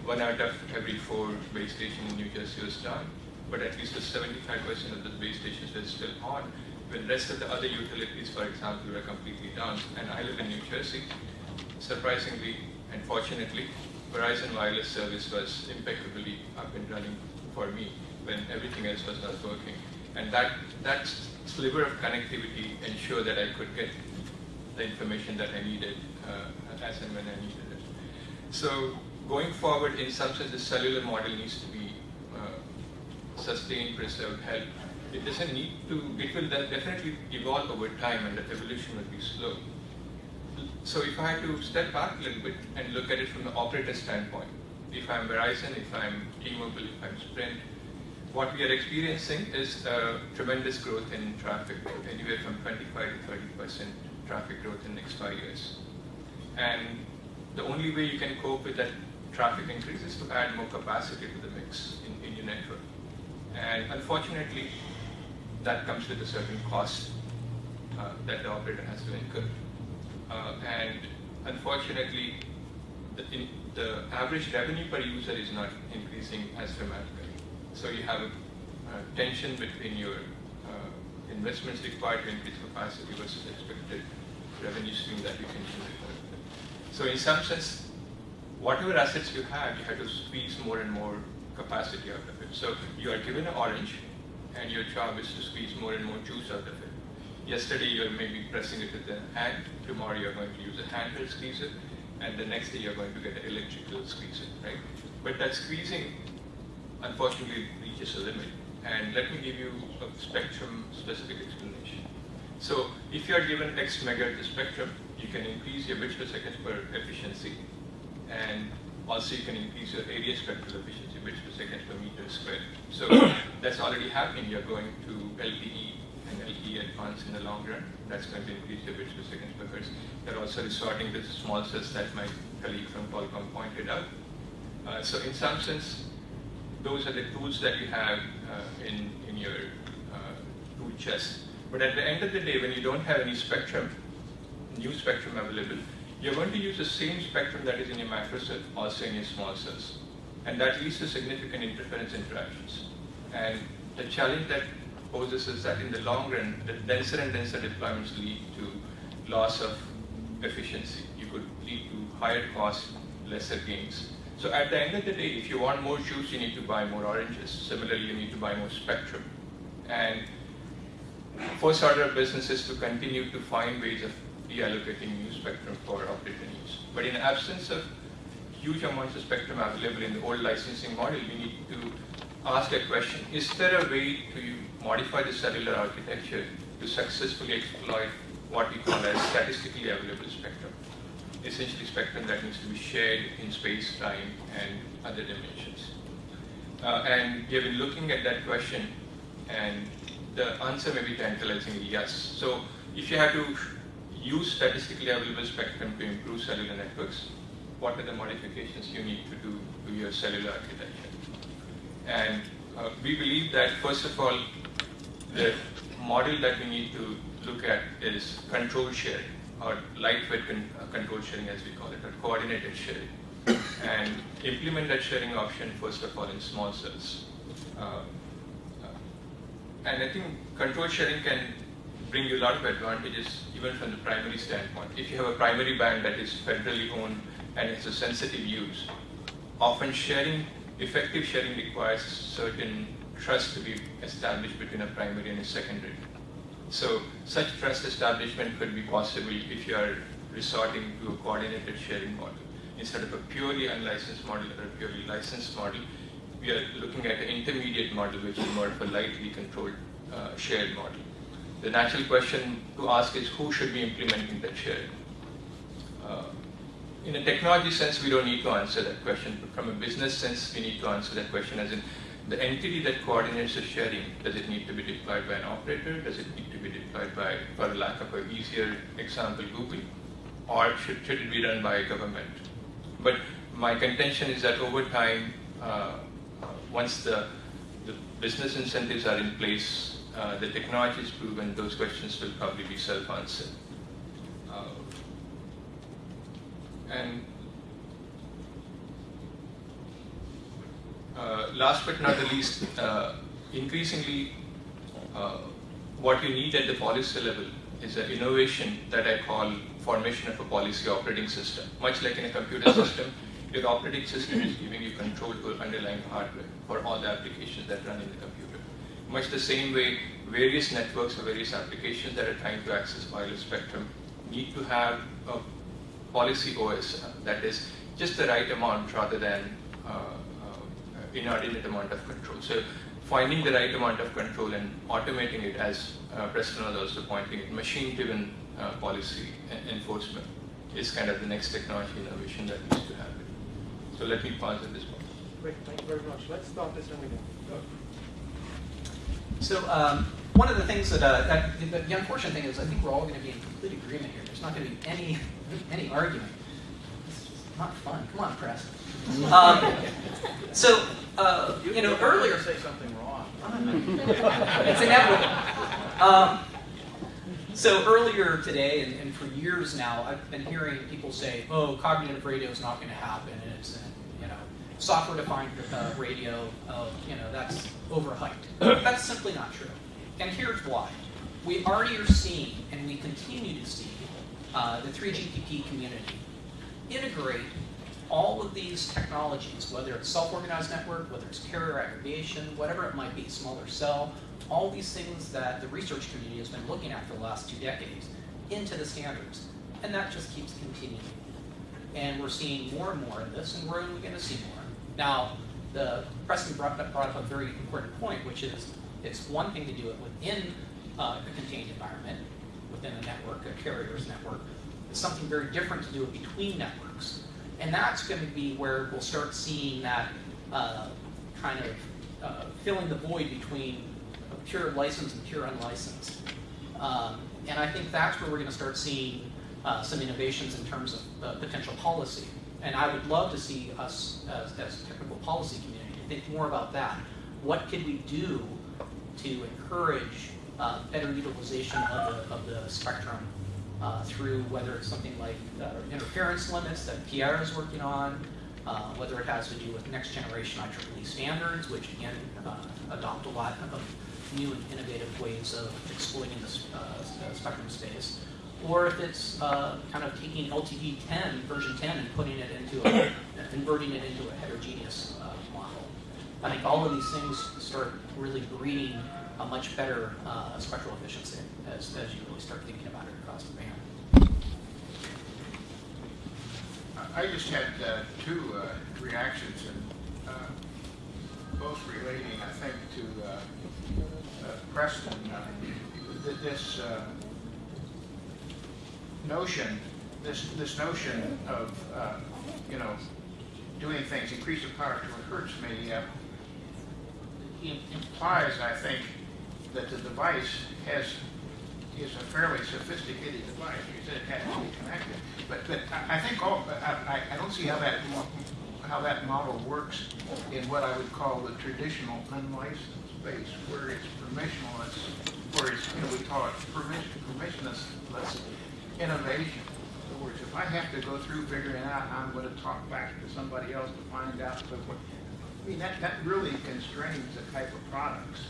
one out of every four base stations in New Jersey was down. But at least 75% of the base stations were still on, when rest of the other utilities, for example, were completely down. And I live in New Jersey. Surprisingly and fortunately, Verizon wireless service was impeccably up and running for me when everything else was not working. And that, that sliver of connectivity ensured that I could get the information that I needed uh, as and when I needed it. So going forward, in some sense, the cellular model needs to be uh, sustained, preserved, helped. It doesn't need to, it will definitely evolve over time and the evolution will be slow. So if I had to step back a little bit and look at it from the operator standpoint, if I'm Verizon, if I'm T-Mobile, if I'm Sprint, what we are experiencing is tremendous growth in traffic, anywhere from 25 to 30 percent traffic growth in the next five years. And the only way you can cope with that traffic increase is to add more capacity to the mix in, in your network. And unfortunately, that comes with a certain cost uh, that the operator has to incur. Uh, and unfortunately, the, in, the average revenue per user is not increasing as dramatically. So you have a, tension between your uh, investments required to increase capacity versus expected revenue stream that you can generate. So in some sense, whatever assets you have, you have to squeeze more and more capacity out of it. So you are given an orange, and your job is to squeeze more and more juice out of it. Yesterday you're maybe pressing it with the hand, tomorrow you're going to use a handheld squeezer, and the next day you're going to get an electrical squeezer, right? But that squeezing, unfortunately, reaches a limit. And let me give you a spectrum-specific explanation. So if you are given X megahertz spectrum, you can increase your bits per second per efficiency, and also you can increase your area spectral efficiency, bits per second per meter squared. So *coughs* that's already happening. You're going to LTE and LTE advanced in the long run. That's going to increase your bits per second per hertz. They're also resorting to small cells that my colleague from Qualcomm pointed out. Uh, so in some sense, those are the tools that you have uh, in, in your uh, tool chest. But at the end of the day, when you don't have any spectrum, new spectrum available, you're going to use the same spectrum that is in your macro cell, also in your small cells. And that leads to significant interference interactions. And the challenge that poses is that in the long run, the denser and denser deployments lead to loss of efficiency. You could lead to higher cost, lesser gains. So at the end of the day, if you want more juice, you need to buy more oranges. Similarly, you need to buy more spectrum. And first order of business is to continue to find ways of reallocating new spectrum for operator use. But in absence of huge amounts of spectrum available in the old licensing model, we need to ask a question, is there a way to modify the cellular architecture to successfully exploit what we call as statistically available spectrum? Essentially spectrum that needs to be shared in space, time, and other dimensions. Uh, and we have been looking at that question, and the answer may be tantalizingly yes. So if you have to use statistically available spectrum to improve cellular networks, what are the modifications you need to do to your cellular architecture? And uh, we believe that, first of all, the model that we need to look at is control sharing, or lightweight con uh, control sharing as we call it, or coordinated sharing. and implement that sharing option, first of all, in small cells. Uh, uh, and I think control sharing can bring you a lot of advantages even from the primary standpoint. If you have a primary band that is federally owned and it's a sensitive use, often sharing, effective sharing requires certain trust to be established between a primary and a secondary. So such trust establishment could be possible if you are resorting to a coordinated sharing model. Instead of a purely unlicensed model or a purely licensed model, we are looking at an intermediate model which is more of a lightly controlled uh, shared model. The natural question to ask is who should be implementing that sharing? Uh, in a technology sense, we don't need to answer that question, but from a business sense, we need to answer that question as in the entity that coordinates the sharing, does it need to be deployed by an operator? Does it need to be deployed by, for lack of an easier example, Google? Or should, should it be done by a government? But my contention is that over time, uh once the, the business incentives are in place, uh, the technology is proven, those questions will probably be self-answered. Uh, and uh, last but not the least, uh, increasingly, uh, what you need at the policy level is an innovation that I call formation of a policy operating system. Much like in a computer *laughs* system, your operating system is giving you control over underlying hardware for all the applications that run in the computer much the same way various networks or various applications that are trying to access wireless spectrum need to have a policy OS uh, that is just the right amount rather than uh, uh, inordinate amount of control. So finding the right amount of control and automating it as uh, Preston was also pointing it, machine-driven uh, policy enforcement is kind of the next technology innovation that needs to happen. So let me pause at this point. Great, thank you very much. Let's start this one again. So um, one of the things that, uh, that the, the, unfortunate thing is, I think we're all going to be in complete agreement here. There's not going to be any any argument. This is not fun. Come on, press. *laughs* Um, so uh, you, you know, earlier say something wrong. *laughs* it's inevitable. Um, so earlier today, and, and, for years now, I've been hearing people say, "Oh, cognitive radio is not going to happen," and it's software-defined uh, radio, uh, you know, that's overhyped. *coughs* that's simply not true. And here's why. We already are seeing, and we continue to see, uh, the 3GPP community integrate all of these technologies, whether it's self-organized network, whether it's carrier aggregation, whatever it might be, smaller cell, all these things that the research community has been looking at for the last two decades, into the standards. And that just keeps continuing. And we're seeing more and more of this, and we're only going to see more. Now, the Preston brought up, brought up a very important point, which is it's one thing to do it within uh, a contained environment. within a network, a carrier's network. Something very different to do it between networks. And that's going to be where we'll start seeing that uh, kind of uh, filling the void between pure licensed and pure unlicensed. Um, and I think that's where we're going to start seeing uh, some innovations in terms of potential policy. And I would love to see us as, as a technical policy community think more about that. What could we do to encourage uh, better utilization of the, of the spectrum uh, through whether it's something like uh, interference limits that Pierre is working on, uh, whether it has to do with next generation IEEE standards, which again uh, adopt a lot of new and innovative ways of exploiting the uh, spectrum space, or if it's uh, kind of taking LTE 10, version 10, and putting it into a, converting it into a heterogeneous model. I think all of these things start really breeding a much better spectral efficiency as, as you really start thinking I just had uh, two uh, reactions, and uh, both relating, I think, to uh, uh, Preston. uh, This notion, this, this notion of, you know, doing things, increase the power to it hurts me, implies, I think, that the device has, is a fairly sophisticated device. You said it has to be connected. But, but I think all, I, I- don't see how that, how that model works in what I would call the traditional unlicensed space, where it's permissionless, where it's, you know, we call it permission, permissionless innovation. In other words, if I have to go through figuring out I'm gonna talk back to somebody else to find out, but what, I mean, that, that really constrains the type of products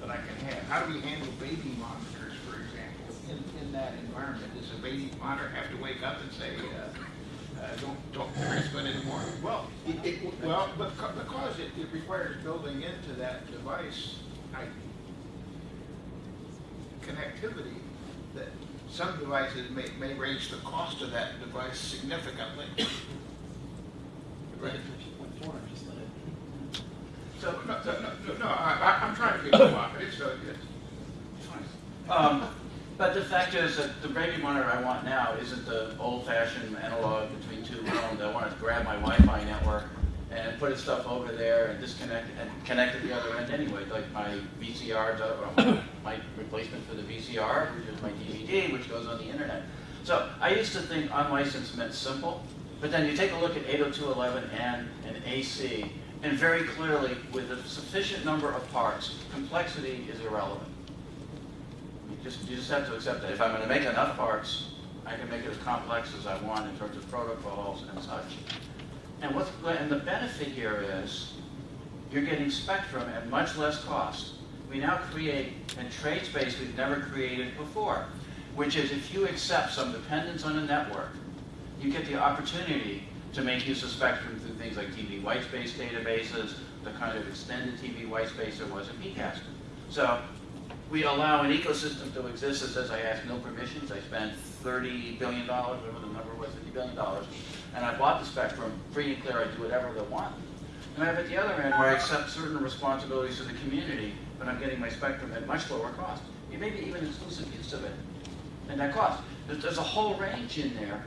that I can have. How do we handle baby monitors, for example, in, in that environment? Does a baby monitor have to wake up and say, uh, uh, don't, don't transmit anymore? Well, it, it, well, because it, it requires building into that device, I, connectivity, that some devices may, may raise the cost of that device significantly. Right. Just let it- So, no, no, no, no, I, I- I'm trying to be cooperative, so it's fine. Um, but the fact is that the baby monitor I want now isn't the old-fashioned analog between two rooms. I want to grab my Wi-Fi network and put stuff over there and disconnect and connect at the other end anyway, like my VCR, or uh, my replacement for the VCR, which is my DVD, which goes on the internet. So I used to think unlicensed meant simple, but then you take a look at 802.11n and AC, and very clearly, with a sufficient number of parts, complexity is irrelevant. You just, you just have to accept that. If I'm gonna make enough parts, I can make it as complex as I want in terms of protocols and such. And what's, and the benefit here is, you're getting spectrum at much less cost. We now create and trade space we've never created before, which is if you accept some dependence on a network, you get the opportunity to make use of spectrum through things like TV white space databases, the kind of extended TV white space there was in PCAST. So we allow an ecosystem to exist that says I ask no permissions, I spend $30 billion, whatever the number was, $50 billion, and I bought the spectrum, free and clear, I do whatever I want. And I have at the other end where I accept certain responsibilities to the community, but I'm getting my spectrum at much lower cost. It may be even exclusive use of it, and that cost. There's, there's a whole range in there.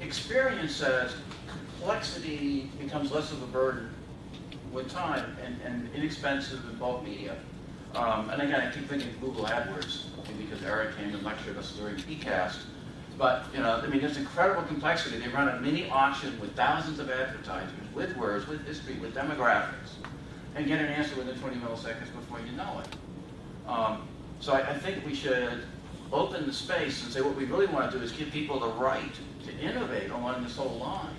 Experience says complexity becomes less of a burden with time and, and inexpensive in bulk media. Um, and again, I keep thinking Google AdWords, because Eric came and lectured us during PCAST. But, you know, I mean, there's incredible complexity. They run a mini auction with thousands of advertisers, with words, with history, with demographics, and get an answer within 20 milliseconds before you know it. Um, so I, I think we should open the space and say what we really want to do is give people the right to innovate along this whole line.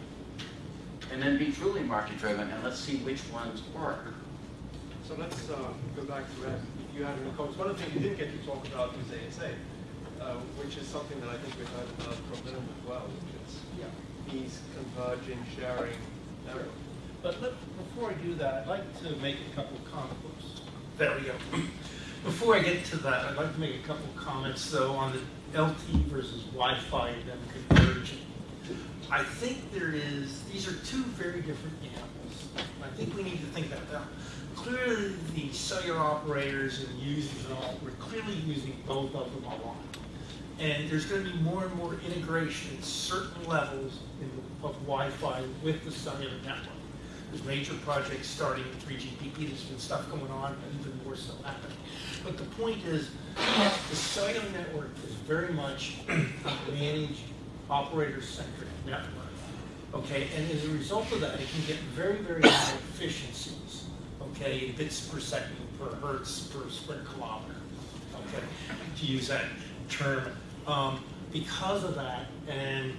And then be truly market-driven, and let's see which ones work. So let's uh, go back to that. If you have any comments, one of the things you didn't get to talk about is ASA, uh, which is something that I think we've heard about from them as well, which is these converging, sharing networks. But let, before I do that, I'd like to make a couple of comments. There we go. Before I get to that, I'd like to make a couple of comments though on the LT versus Wi-Fi and them converging. I think there is, these are two very different animals. I think we need to think about that. Clearly, the cellular operators and users and all, we're clearly using both of them a lot. And there's going to be more and more integration at certain levels in, of Wi-Fi with the cellular network. There's major projects starting in 3GPP, there's been stuff going on, even more so happening. But the point is, the cellular network is very much a managed, operator-centric network. Okay, and as a result of that, it can get very, very high efficiencies, okay, bits per second per hertz per square kilometer, okay, to use that term. Um, because of that, and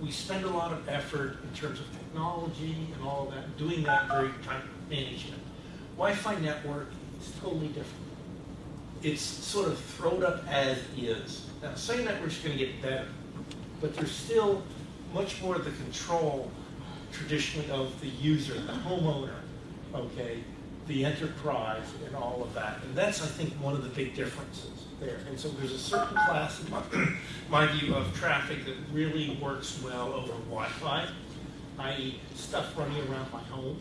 we spend a lot of effort in terms of technology and all of that, doing that very tight management. Wi-Fi network is totally different. It's sort of thrown up as is. Now, cellular network's going to get better, but there's still much more of the control traditionally of the user, the homeowner, okay, the enterprise and all of that. And that's, I think, one of the big differences there. And so there's a certain class, in my, *clears throat* my view, of traffic that really works well over Wi-Fi, i.e. stuff running around my home,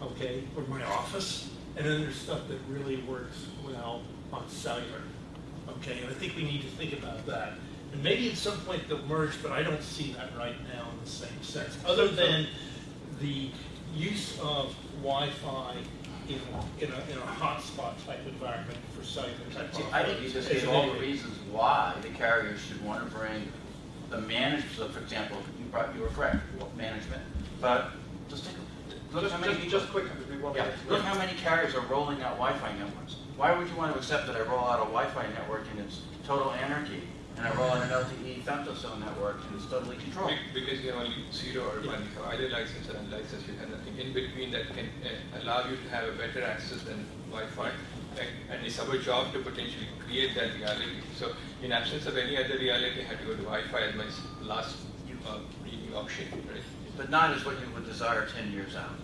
okay, or my office. And then there's stuff that really works well on cellular, okay? And I think we need to think about that. And maybe at some point they'll merge, but I don't see that right now in the same sense, other than the use of Wi-Fi in, in a, in a hotspot type environment for cellular type. See, I think you just gave all the reasons why the carriers should want to bring the management, so for example, you brought, you were correct, management, but just take, a look Just, how many just, people. just quickly, we want Yeah, to look how many carriers are rolling out Wi-Fi networks. Why would you want to accept that I roll out a Wi-Fi network and it's total anarchy, and I roll out an LTE femtocell network and it's totally controlled? Be- Because you have only zero or one, you have either license or unlicensed, you have nothing in between that can uh, allow you to have a better access than Wi-Fi. And, and it's our job to potentially create that reality. So in absence of any other reality, I had to go to Wi-Fi as my last uh, reading option, right? But not as what you would desire ten years out.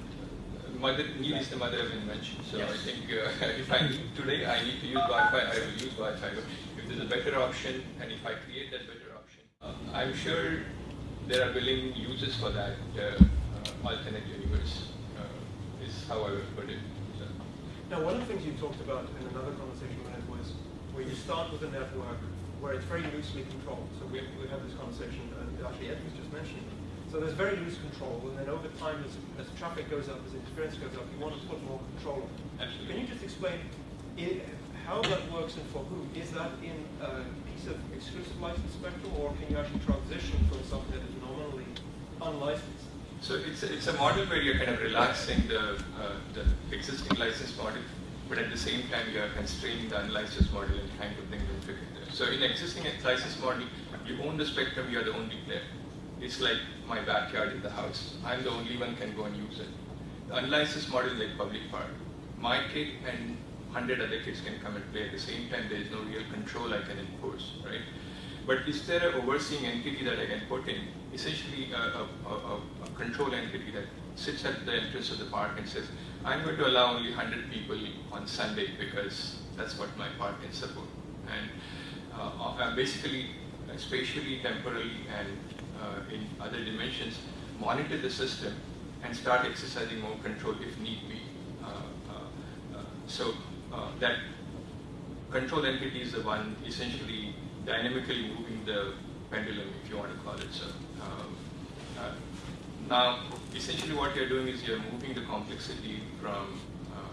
Mother, need is the mother of invention. So I think uh, *laughs* if I need today, I need to use Wi-Fi, I will use Wi-Fi. There's a better option, and if I create that better option, uh, I'm sure there are willing users for that uh, uh, alternate universe. Uh, is how I would put it. So, Now, one of the things you talked about in another conversation we had was where you start with a network where it's very loosely controlled. So we, we had this conversation, and actually Ed was just mentioning it. So there's very loose control, and then over time, as, as traffic goes up, as experience goes up, you want to put more control on it. Absolutely. Can you just explain i how that works and for who? Is that in a piece of exclusive license spectrum, or can you actually transition from something that is nominally unlicensed? So it's a, it's a model where you're kind of relaxing the uh, the existing license model, but at the same time you are constraining the unlicensed model and trying to bring them together. So in existing license model, you own the spectrum, you are the only player. It's like my backyard in the house. I'm the only one can go and use it. The unlicensed model is like public park. My kid and hundred other kids can come and play at the same time. There is no real control I can enforce, right? But is there an overseeing entity that I can put in, essentially a, a, a, a control entity that sits at the entrance of the park and says, I'm going to allow only 100 people on Sunday because that's what my park can support. And uh, uh, basically, spatially, temporally, and uh, in other dimensions, monitor the system and start exercising more control if need be. Uh, uh, so that control entity is the one essentially dynamically moving the pendulum, if you want to call it so. Um, uh, now, essentially what you're doing is you're moving the complexity from uh,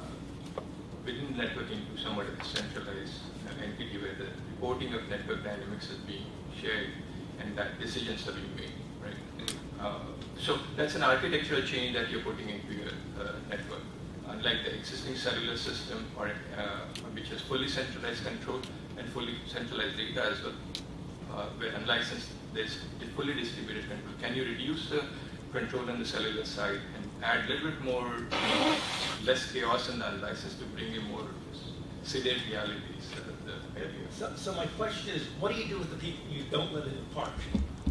uh, within the network into somewhat of a centralized uh, entity where the reporting of network dynamics is being shared and that decisions are being made, right? Uh, so that's an architectural change that you're putting into your uh, network unlike the existing cellular system or uh, which has fully centralized control and fully centralized data as well, uh, where unlicensed there's fully distributed control. Can you reduce the control on the cellular side and add a little bit more, less chaos in the unlicensed to bring in more sedate realities? So, so my question is, what do you do with the people you don't let in the park?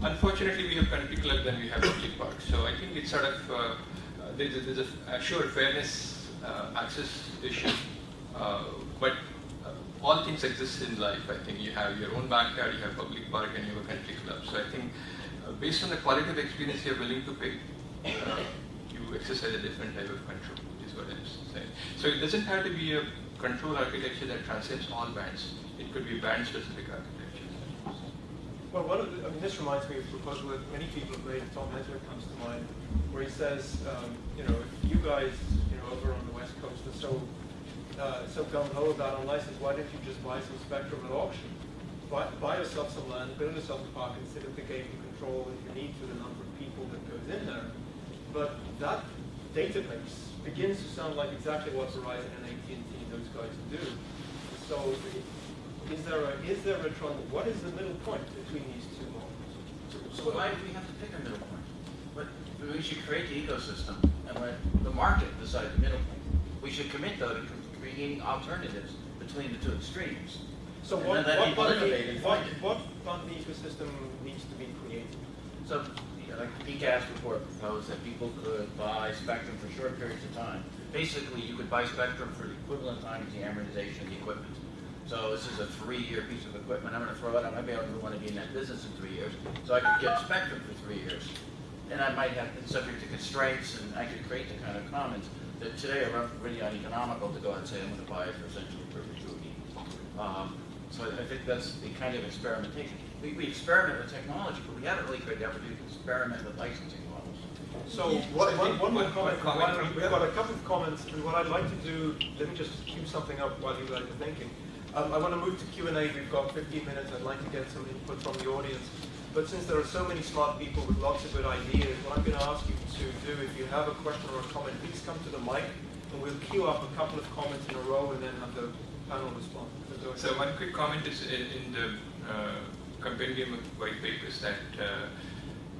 Unfortunately, we have country clubs and we have public parks. So I think it's sort of, uh, uh, there's a, there's a, sure, fairness access issue, uh, but uh, all things exist in life. I think you have your own backyard, you have public park, and you have a country club. So I think uh, based on the quality of experience you're willing to pay, uh, you exercise a different type of control, is what I'm saying. So it doesn't have to be a control architecture that transcends all bands. It could be band specific architecture. Well, one of the, I mean, this reminds me of a proposal that many people have made, Tom Hensler comes to mind, where he says, um, you know, if you guys, over on the West Coast are so, uh, so gung-ho about unlicensed, why don't you just buy some spectrum at auction? Buy, buy yourself some land, build yourself a park, and sit at the gate and control if you need to the number of people that goes in there. But that database begins to sound like exactly what Verizon and AT&T and those guys do. So is there a, is there a, what is the middle point between these two models? So why do we have to pick a middle point? But we should create the ecosystem and let the market decide the middle point. We should commit though to creating alternatives between the two extremes. So And what, what, part the- what, what part of the ecosystem needs to be created? So, you know, like the PCAST report proposed that people could buy spectrum for short periods of time. Basically, you could buy spectrum for the equivalent time as the amortization of the equipment. So this is a three-year piece of equipment, I'm gonna throw it, out. I might be able to want to be in that business in three years, so I could get spectrum for three years. And I might have, it's subject to constraints, and I could create the kind of commons that today are really uneconomical to go out and say, I'm gonna buy it for essentially perpetuity. Um, So I I think that's the kind of experimentation. We, we experiment with technology, but we haven't really created the opportunity to experiment with licensing models. So, one, I one, one more one- comment one comment We've got a couple of comments, and what I'd like to do, let me just cue something up while you guys are thinking. Um, I want to move to Q and A. We've got 15 minutes. I'd like to get some input from the audience. But since there are so many smart people with lots of good ideas, what I'm going to ask you to do, if you have a question or a comment, please come to the mic, and we'll queue up a couple of comments in a row, and then have the panel respond. So one quick comment is in, in the uh, compendium of white papers that uh,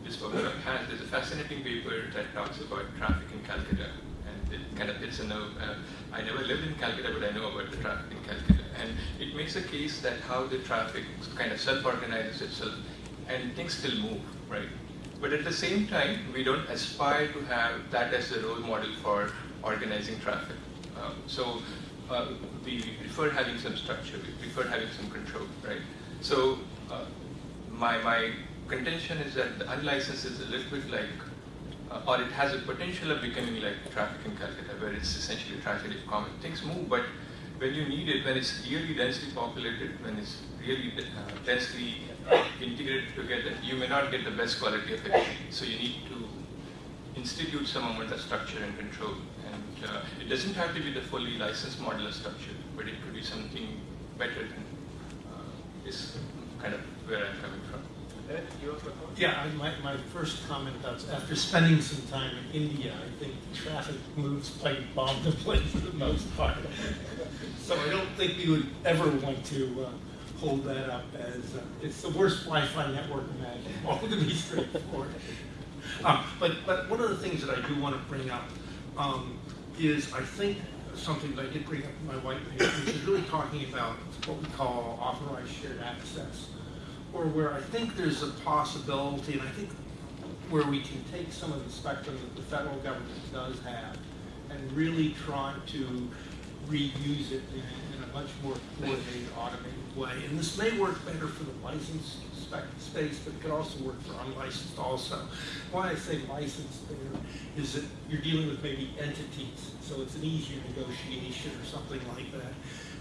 this workshop has, there's a fascinating paper that talks about traffic in Calcutta. And it kind of hits a nerve. Uh, I never lived in Calcutta, but I know about the traffic in Calcutta. And it makes a case that how the traffic kind of self-organizes itself and things still move, right? But at the same time, we don't aspire to have that as a role model for organizing traffic. Um, so uh, we prefer having some structure, we prefer having some control, right? So uh, my, my contention is that the unlicensed is a little bit like, uh, or it has a potential of becoming like traffic in Calcutta, where it's essentially a tragedy of common. Things move, but when you need it, when it's really densely populated, when it's really uh, densely integrated together, you may not get the best quality of it. So you need to institute some amount of structure and control. And uh, it doesn't have to be the fully licensed modular structure, but it could be something better than uh, is kind of where I'm coming from. Ed, you have a? Yeah, I- my, my first comment about, after spending some time in India, I think traffic moves plane bomb to plane for the most part. So I don't think we would ever want to uh, hold that up as, uh, it's the worst Wi-Fi network imaginable, *laughs* to be straightforward. Um, But, but one of the things that I do want to bring up um, is, I think, something that I did bring up in my white paper, which is really talking about what we call authorized shared access or where I think there's a possibility, and I think where we can take some of the spectrum that the federal government does have and really try to reuse it in, in a much more coordinated, automated way. And this may work better for the licensed space, but it could also work for unlicensed also. Why I say licensed there is that you're dealing with maybe entities, so it's an easier negotiation or something like that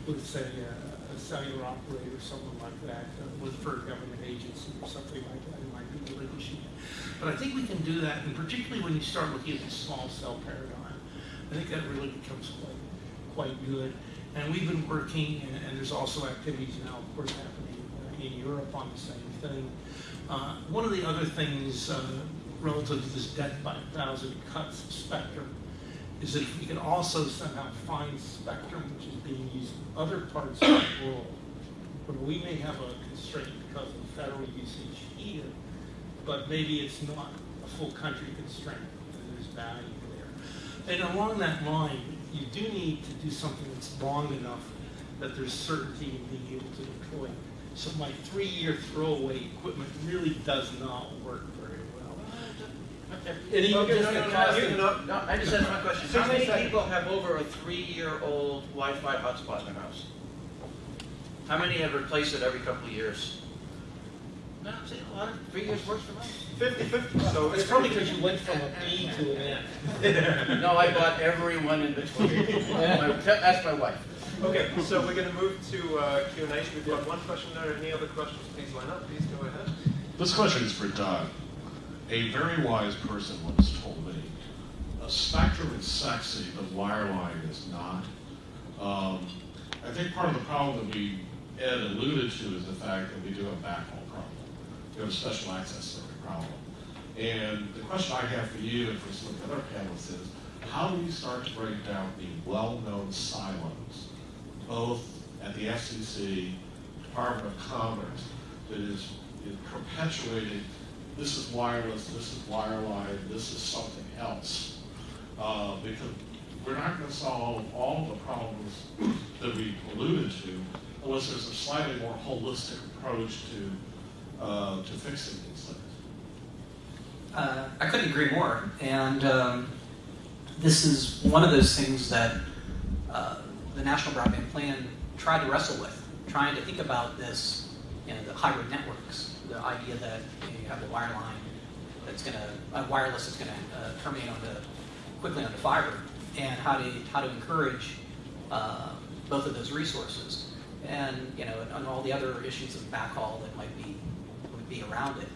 with, say, a, a cellular operator or someone like that, uh, with for a government agency or something like that, it might be it. But I think we can do that, and particularly when you start looking at the small cell paradigm, I think that really becomes quite, quite good. And we've been working, and, and there's also activities now, of course, happening in Europe on the same thing. Uh, one of the other things uh, relative to this death by a thousand cuts spectrum is that we can also somehow find spectrum which is being used in other parts of the world, where we may have a constraint because of federal usage here, but maybe it's not a full country constraint, and there's value there. And along that line, you do need to do something that's long enough that there's certainty in being able to deploy. So my three-year throwaway equipment really does not work very well. And even Okay, just no, no, no, no, No, I just asked one question. How many people have over a three-year-old Wi-Fi hotspot in their house? How many have replaced it every couple of years? No, see, a lot of, three years works for me. 50-50, so. It's probably because you went from a B to an F. *laughs* No, I bought every one in between. My- Ask my wife. Okay, so we're going to move to uh, Q&A. We've got one question there. Any other questions, please line up. Please go ahead. This question is for Doug. A very wise person once told me, a spectrum is sexy, but wireline is not. Um, I think part of the problem that we, Ed alluded to is the fact that we do have a Have a special access circuit problem. And the question I have for you and for some of the other panelists is, how do we start to break down the well-known silos, both at the FCC, Department of Commerce, that is, perpetuating, this is wireless, this is wireline, this is something else. Uh, because we're not gonna solve all the problems that we alluded to unless there's a slightly more holistic approach to, uh, to fixing things. Uh, I couldn't agree more. And um, this is one of those things that uh, the National Broadband Plan tried to wrestle with, trying to think about this, you know, the hybrid networks, the idea that you, know, you have a wireline that's going to, a wireless that's going to uh, terminate onto, quickly onto fiber, and how to, how to encourage uh, both of those resources. And, you know, and all the other issues of backhaul that might be, be around it.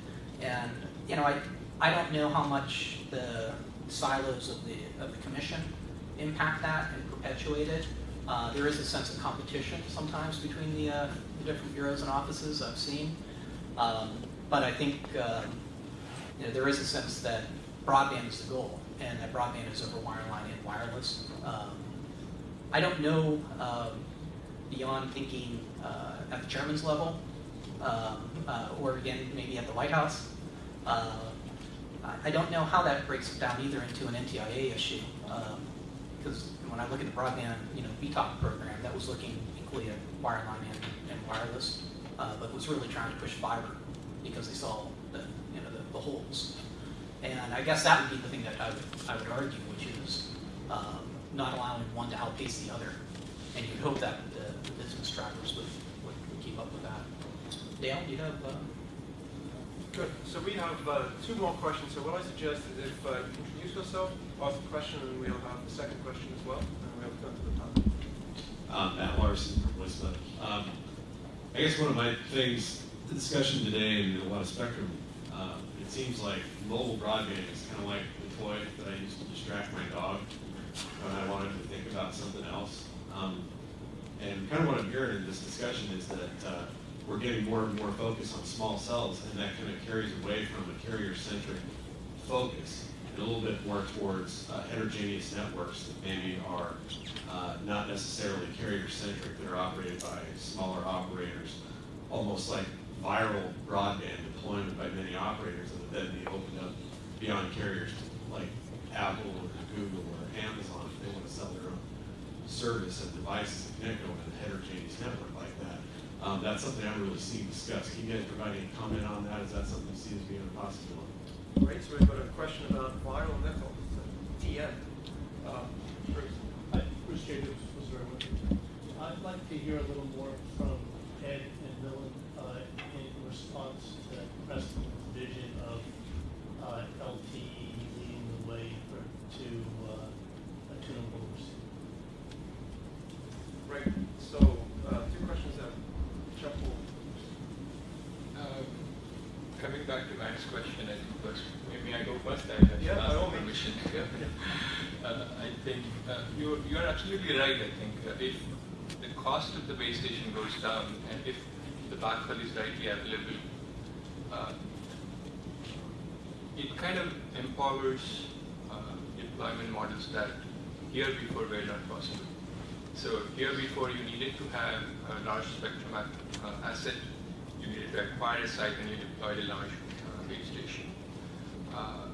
And, you know, I, I don't know how much the silos of the, of the commission impact that and perpetuate it. Uh, there is a sense of competition sometimes between the, uh, the different bureaus and offices I've seen. Um, but I think um, you know, there is a sense that broadband is the goal and that broadband is over wireline and wireless. Um, I don't know um, beyond thinking uh, at the chairman's level uh, or again maybe at the White House. Uh, I- don't know how that breaks down either into an NTIA issue. Because when I look at the broadband, you know, BTOP program, that was looking equally at wireline and, and wireless, uh, but was really trying to push fiber because they saw the, you know, the, the holes. And I guess that would be the thing that I would, I would argue, which is um, not allowing one to outpace the other. And you'd hope that the, the business drivers would keep up with that. Dale, do you have? Uh, Good. So we have uh, two more questions. So what I suggest is if uh, you introduce yourself, ask a question, and we'll have the second question as well, and we'll come to the panel. Um, Matt Larson from Westmont. Um, I guess one of my things, the discussion today and a lot of spectrum, uh, it seems like mobile broadband is kind of like the toy that I used to distract my dog when I wanted to think about something else. Um, and kind of what I'm hearing in this discussion is that uh, we're getting more and more focus on small cells, and that kind of carries away from a carrier-centric focus and a little bit more towards uh, heterogeneous networks that maybe are uh, not necessarily carrier-centric, that are operated by smaller operators, almost like viral broadband deployment by many operators that would then be opened up beyond carriers like Apple or Google or Amazon if they want to sell their own service and devices that connect over a heterogeneous network. Um, that's something I haven't really seen discussed. Can you guys provide any comment on that? Is that something you see as being a possibility? Great. So we've got a question about viral networks, TN. Uh, Bruce. Hi, Bruce Jacobs, was there with you? I'd like to hear a little more from Ed and Dylan uh, in response to Preston's vision of uh, LTE leading the way for, to uh, a tunable receiver. Great. So uh, two questions there. Chuck will Um, Coming back to Matt's question, I think first, maybe I go first, I have Yeah, by asked all for means. permission. Uh, I think uh, you're, you're absolutely right, I think. Uh, If the cost of the base down and if the backhaul is rightly available, uh, it kind of empowers uh, deployment models that here before were not possible. So here before you needed to have a large spectrum uh, asset, you needed to acquire a site and you deployed a large uh, base station. Uh,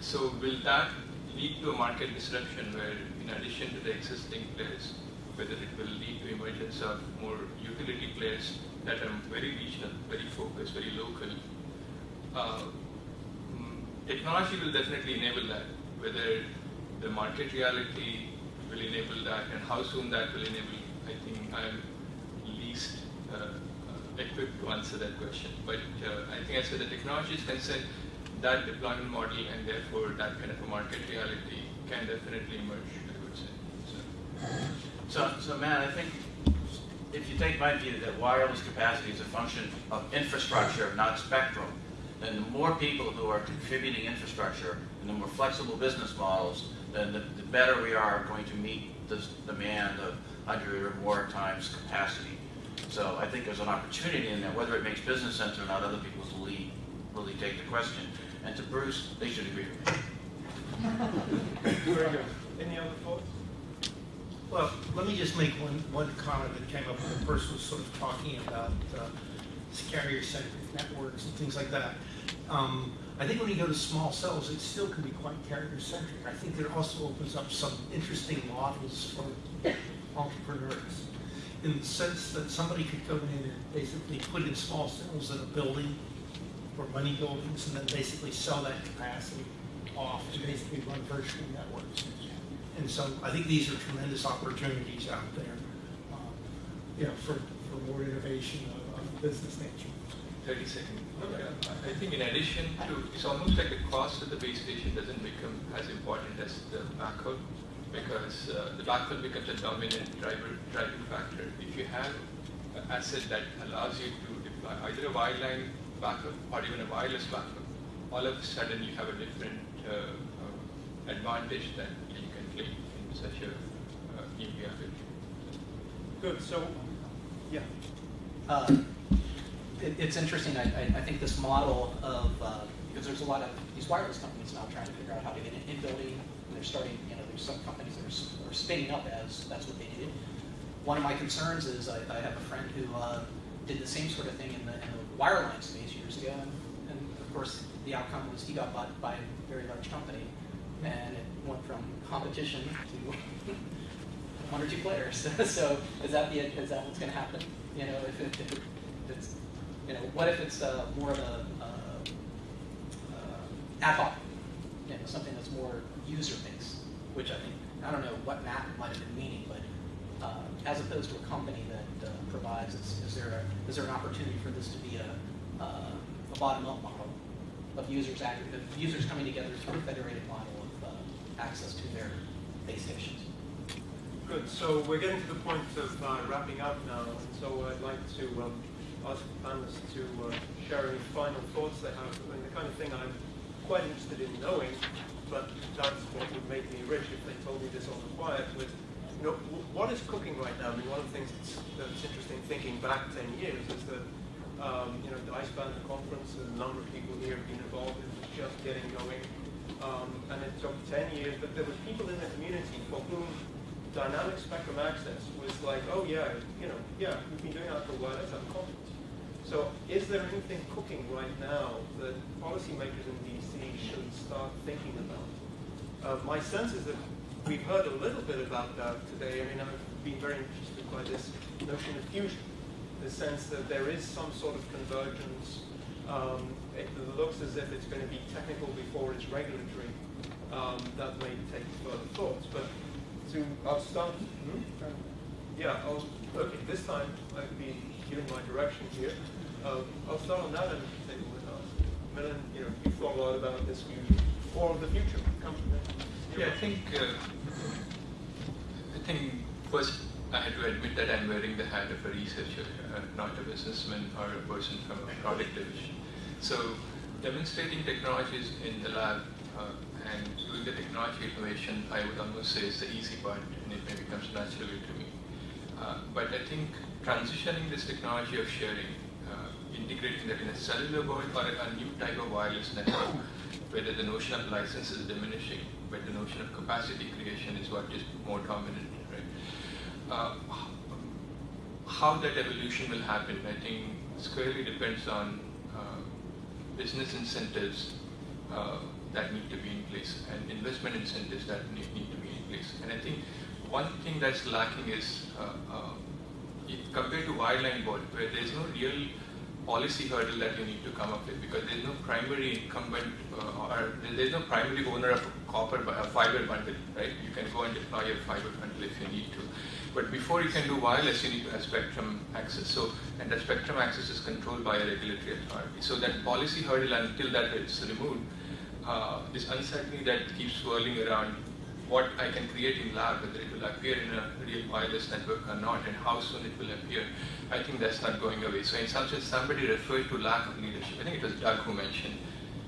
so will that lead to a market disruption where in addition to the existing players, whether it will lead to emergence of more utility players that are very regional, very focused, very local, uh, technology will definitely enable that. Whether the market reality will enable that and how soon that will enable, I think I'm least uh, uh, equipped to answer that question. But uh, I think as far the technology is concerned, that deployment model and therefore that kind of a market reality can definitely emerge, I would say. So. So, so Matt, I think if you take my view that wireless capacity is a function of infrastructure, not spectrum, then the more people who are contributing infrastructure and the more flexible business models, then the, the better we are going to meet this demand of 100 or more times capacity. So I think there's an opportunity in there, whether it makes business sense or not, other people will really, really take the question. And to Bruce, they should agree with me. *laughs* Very good. Any other thoughts? Well, let me just make one, one comment that came up when the person was sort of talking about uh, carrier-centric networks and things like that. Um, I think when you go to small cells, it still can be quite carrier-centric. I think it also opens up some interesting models for entrepreneurs in the sense that somebody could go in and basically put in small cells in a building or many buildings and then basically sell that capacity off and basically run virtual networks. And so I think these are tremendous opportunities out there, uh, you know, for, for more innovation of, of business nature. 30 seconds. Okay. I think in addition to, it's almost like the cost of the base station doesn't become as important as the backhaul because uh, the backhaul becomes a dominant driver driving factor. If you have an asset that allows you to deploy either a wireline backup or even a wireless backup, all of a sudden you have a different uh, uh, advantage that you in such a uh. Good, so, yeah. Uh, it, it's interesting. I, I, I think this model of uh, because there's a lot of these wireless companies now trying to figure out how to get in, in building. They're starting. You know, there's some companies that are, are spinning up as that's what they do. One of my concerns is I, I have a friend who uh, did the same sort of thing in the, in the wireline space years ago, and, and of course the outcome was he got bought by a very large company, and it went from competition to *laughs* one or two players. *laughs* so is that the is that what's going to happen? You know, if, it, if, it, if it's you know, what if it's uh, more of a uh, uh, ad hoc, you know, something that's more user based, which I think I don't know what Matt might have been meaning, but uh, as opposed to a company that uh, provides, is, is there a, is there an opportunity for this to be a, uh, a bottom up model of users of users coming together through a federated model access to their base stations? Good, so we're getting to the point of uh, wrapping up now, and so I'd like to um, ask the panelists to uh, share any final thoughts they have. I mean, the kind of thing I'm quite interested in knowing, but that's what would make me rich if they told me this on the quiet, with, you know, what is cooking right now? I mean, one of the things that's, that's interesting thinking back 10 years is that, um, you know, the DySPAN conference, a number of people here have been involved in just getting going, um, and it took 10 years, but there was people in the community for whom dynamic spectrum access was like, oh yeah, you know, yeah, we've been doing that for a while, let's have a conference. So is there anything cooking right now that policymakers in DC should start thinking about? Uh, my sense is that we've heard a little bit about that today. I mean, I've been very interested by this notion of fusion, the sense that there is some sort of convergence. Um, it looks as if it's going to be technical before it's regulatory. Um, that may take further thoughts, but to I'll start. Hmm? Yeah, I'll, okay. This time I've been given my direction here. Uh, I'll start on that end of the table. Milan, you know, you've thought a lot about this future or the future. Come. Yeah, I think uh, I think first I had to admit that I'm wearing the hat of a researcher, uh, not a businessman or a person from a product division. So demonstrating technologies in the lab uh, and doing the technology innovation, I would almost say is the easy part, and it may becomes naturally to me. Uh, but I think transitioning this technology of sharing, uh, integrating that in a cellular world or a, new type of wireless network, whether the notion of license is diminishing, but the notion of capacity creation is what is more dominant, right? Uh, how that evolution will happen, I think, squarely depends on business incentives uh, that need to be in place and investment incentives that need, need to be in place. And I think one thing that's lacking is uh, uh, compared to wireline board, where there's no real policy hurdle that you need to come up with because there's no primary incumbent uh, or there's no primary owner of a copper a fiber bundle, right? You can go and deploy your fiber bundle if you need to. But before you can do wireless, you need to have spectrum access. So, and that spectrum access is controlled by a regulatory authority. So that policy hurdle, until that is removed, uh, this uncertainty that keeps swirling around what I can create in lab, whether it will appear in a real wireless network or not, and how soon it will appear, I think that's not going away. So in some sense, somebody referred to lack of leadership. I think it was Doug who mentioned.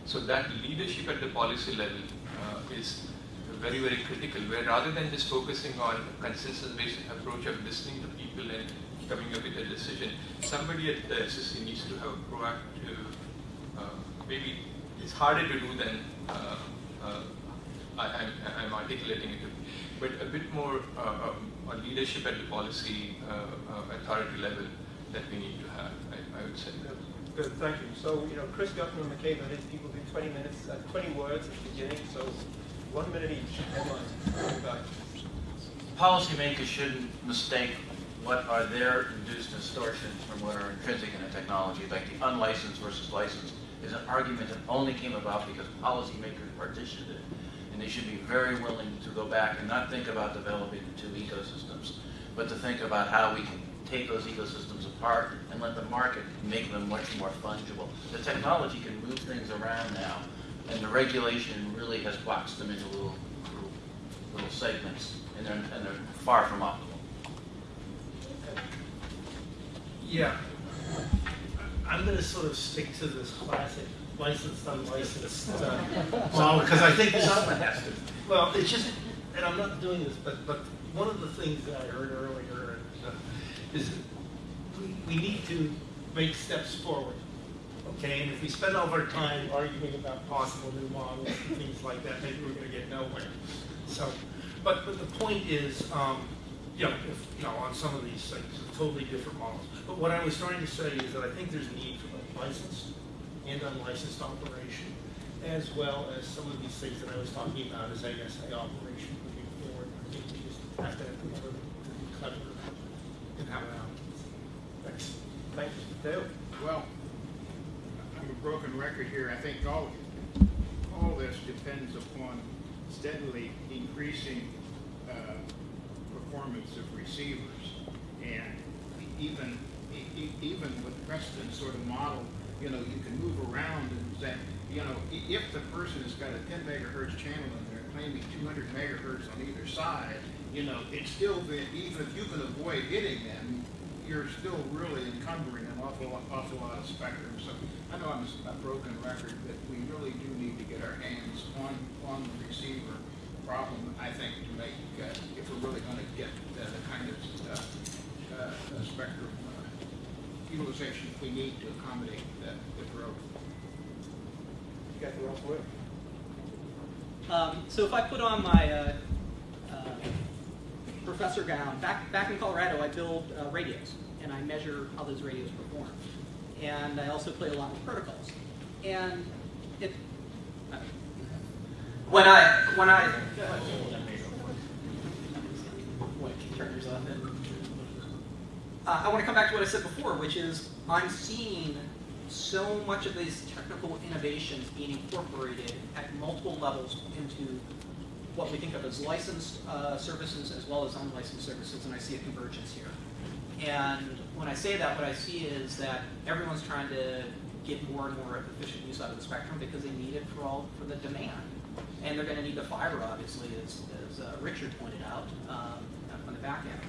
So that leadership at the policy level uh, is very, very critical, where rather than just focusing on a consensus-based approach of listening to people and coming up with a decision, somebody at the FCC needs to have a proactive, uh, maybe it's harder to do than uh, uh, I, I'm, I'm articulating it, but a bit more uh, um, leadership at the policy uh, uh, authority level that we need to have, I, I would say. Good, thank you. So, you know, Chris Guttman and McCabe, I think people do 20 minutes, uh, 20 words at the beginning, so one minute each. Policymakers shouldn't mistake what are their induced distortions from what are intrinsic in a technology, like the unlicensed versus licensed is an argument that only came about because policymakers partitioned it. And they should be very willing to go back and not think about developing two ecosystems, but to think about how we can take those ecosystems apart and let the market make them much more fungible. The technology can move things around now, and the regulation really has boxed them into little, little, little segments, and they're, and they're far from optimal. Yeah. I'm gonna sort of stick to this classic licensed, unlicensed, uh, *laughs* model, because I think this Someone has to. Well, it's just, and I'm not doing this, but, but one of the things that I heard earlier uh, is we, we need to make steps forward. Okay, and if we spend all of our time arguing about possible new models and things like that, maybe we're gonna get nowhere. So, but, but the point is, um, you know, if, you know, on some of these things, totally different models. But what I was trying to say is that I think there's a need for licensed and unlicensed operation, as well as some of these things that I was talking about as ASA operation moving forward. I think we just have to have to be clever in how it happens. Thanks. Thank you. Dale? Well, broken record here. I think all, all this depends upon steadily increasing uh, performance of receivers. And even, even with Preston's sort of model, you know, you can move around and say, you know, if the person has got a ten megahertz channel and they're claiming two hundred megahertz on either side, you know, it's still, even if you can avoid hitting them, you're still really encumbering awful, awful lot of spectrum. So I know I'm a broken record, but we really do need to get our hands on, on the receiver problem, I think, to make, uh, if we're really gonna get uh, the kind of, uh, uh, spectrum uh, utilization we need to accommodate the, the growth. You got the last word. Um, so if I put on my professor gown, back, back in Colorado, I build radios, and I measure how those radios perform. And I also play a lot with protocols. And it, when I, when I, what, turn yours off then? Uh, I want to come back to what I said before, which is I'm seeing so much of these technical innovations being incorporated at multiple levels into what we think of as licensed uh, services as well as unlicensed services, and I see a convergence here. And when I say that, what I see is that everyone's trying to get more and more efficient use out of the spectrum because they need it for all for the demand, and they're going to need the fiber, obviously, as, as uh, Richard pointed out um, on the back end.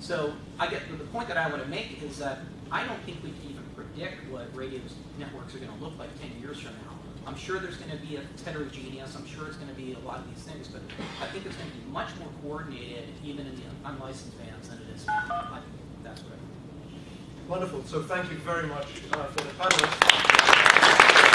So I get the point that I want to make is that I don't think we can even predict what radio networks are going to look like 10 years from now. I'm sure there's going to be a heterogeneous. I'm sure it's going to be a lot of these things, but I think it's going to be much more coordinated, even in the unlicensed bands, than it is now. Wonderful. So thank you very much uh, for the panelists.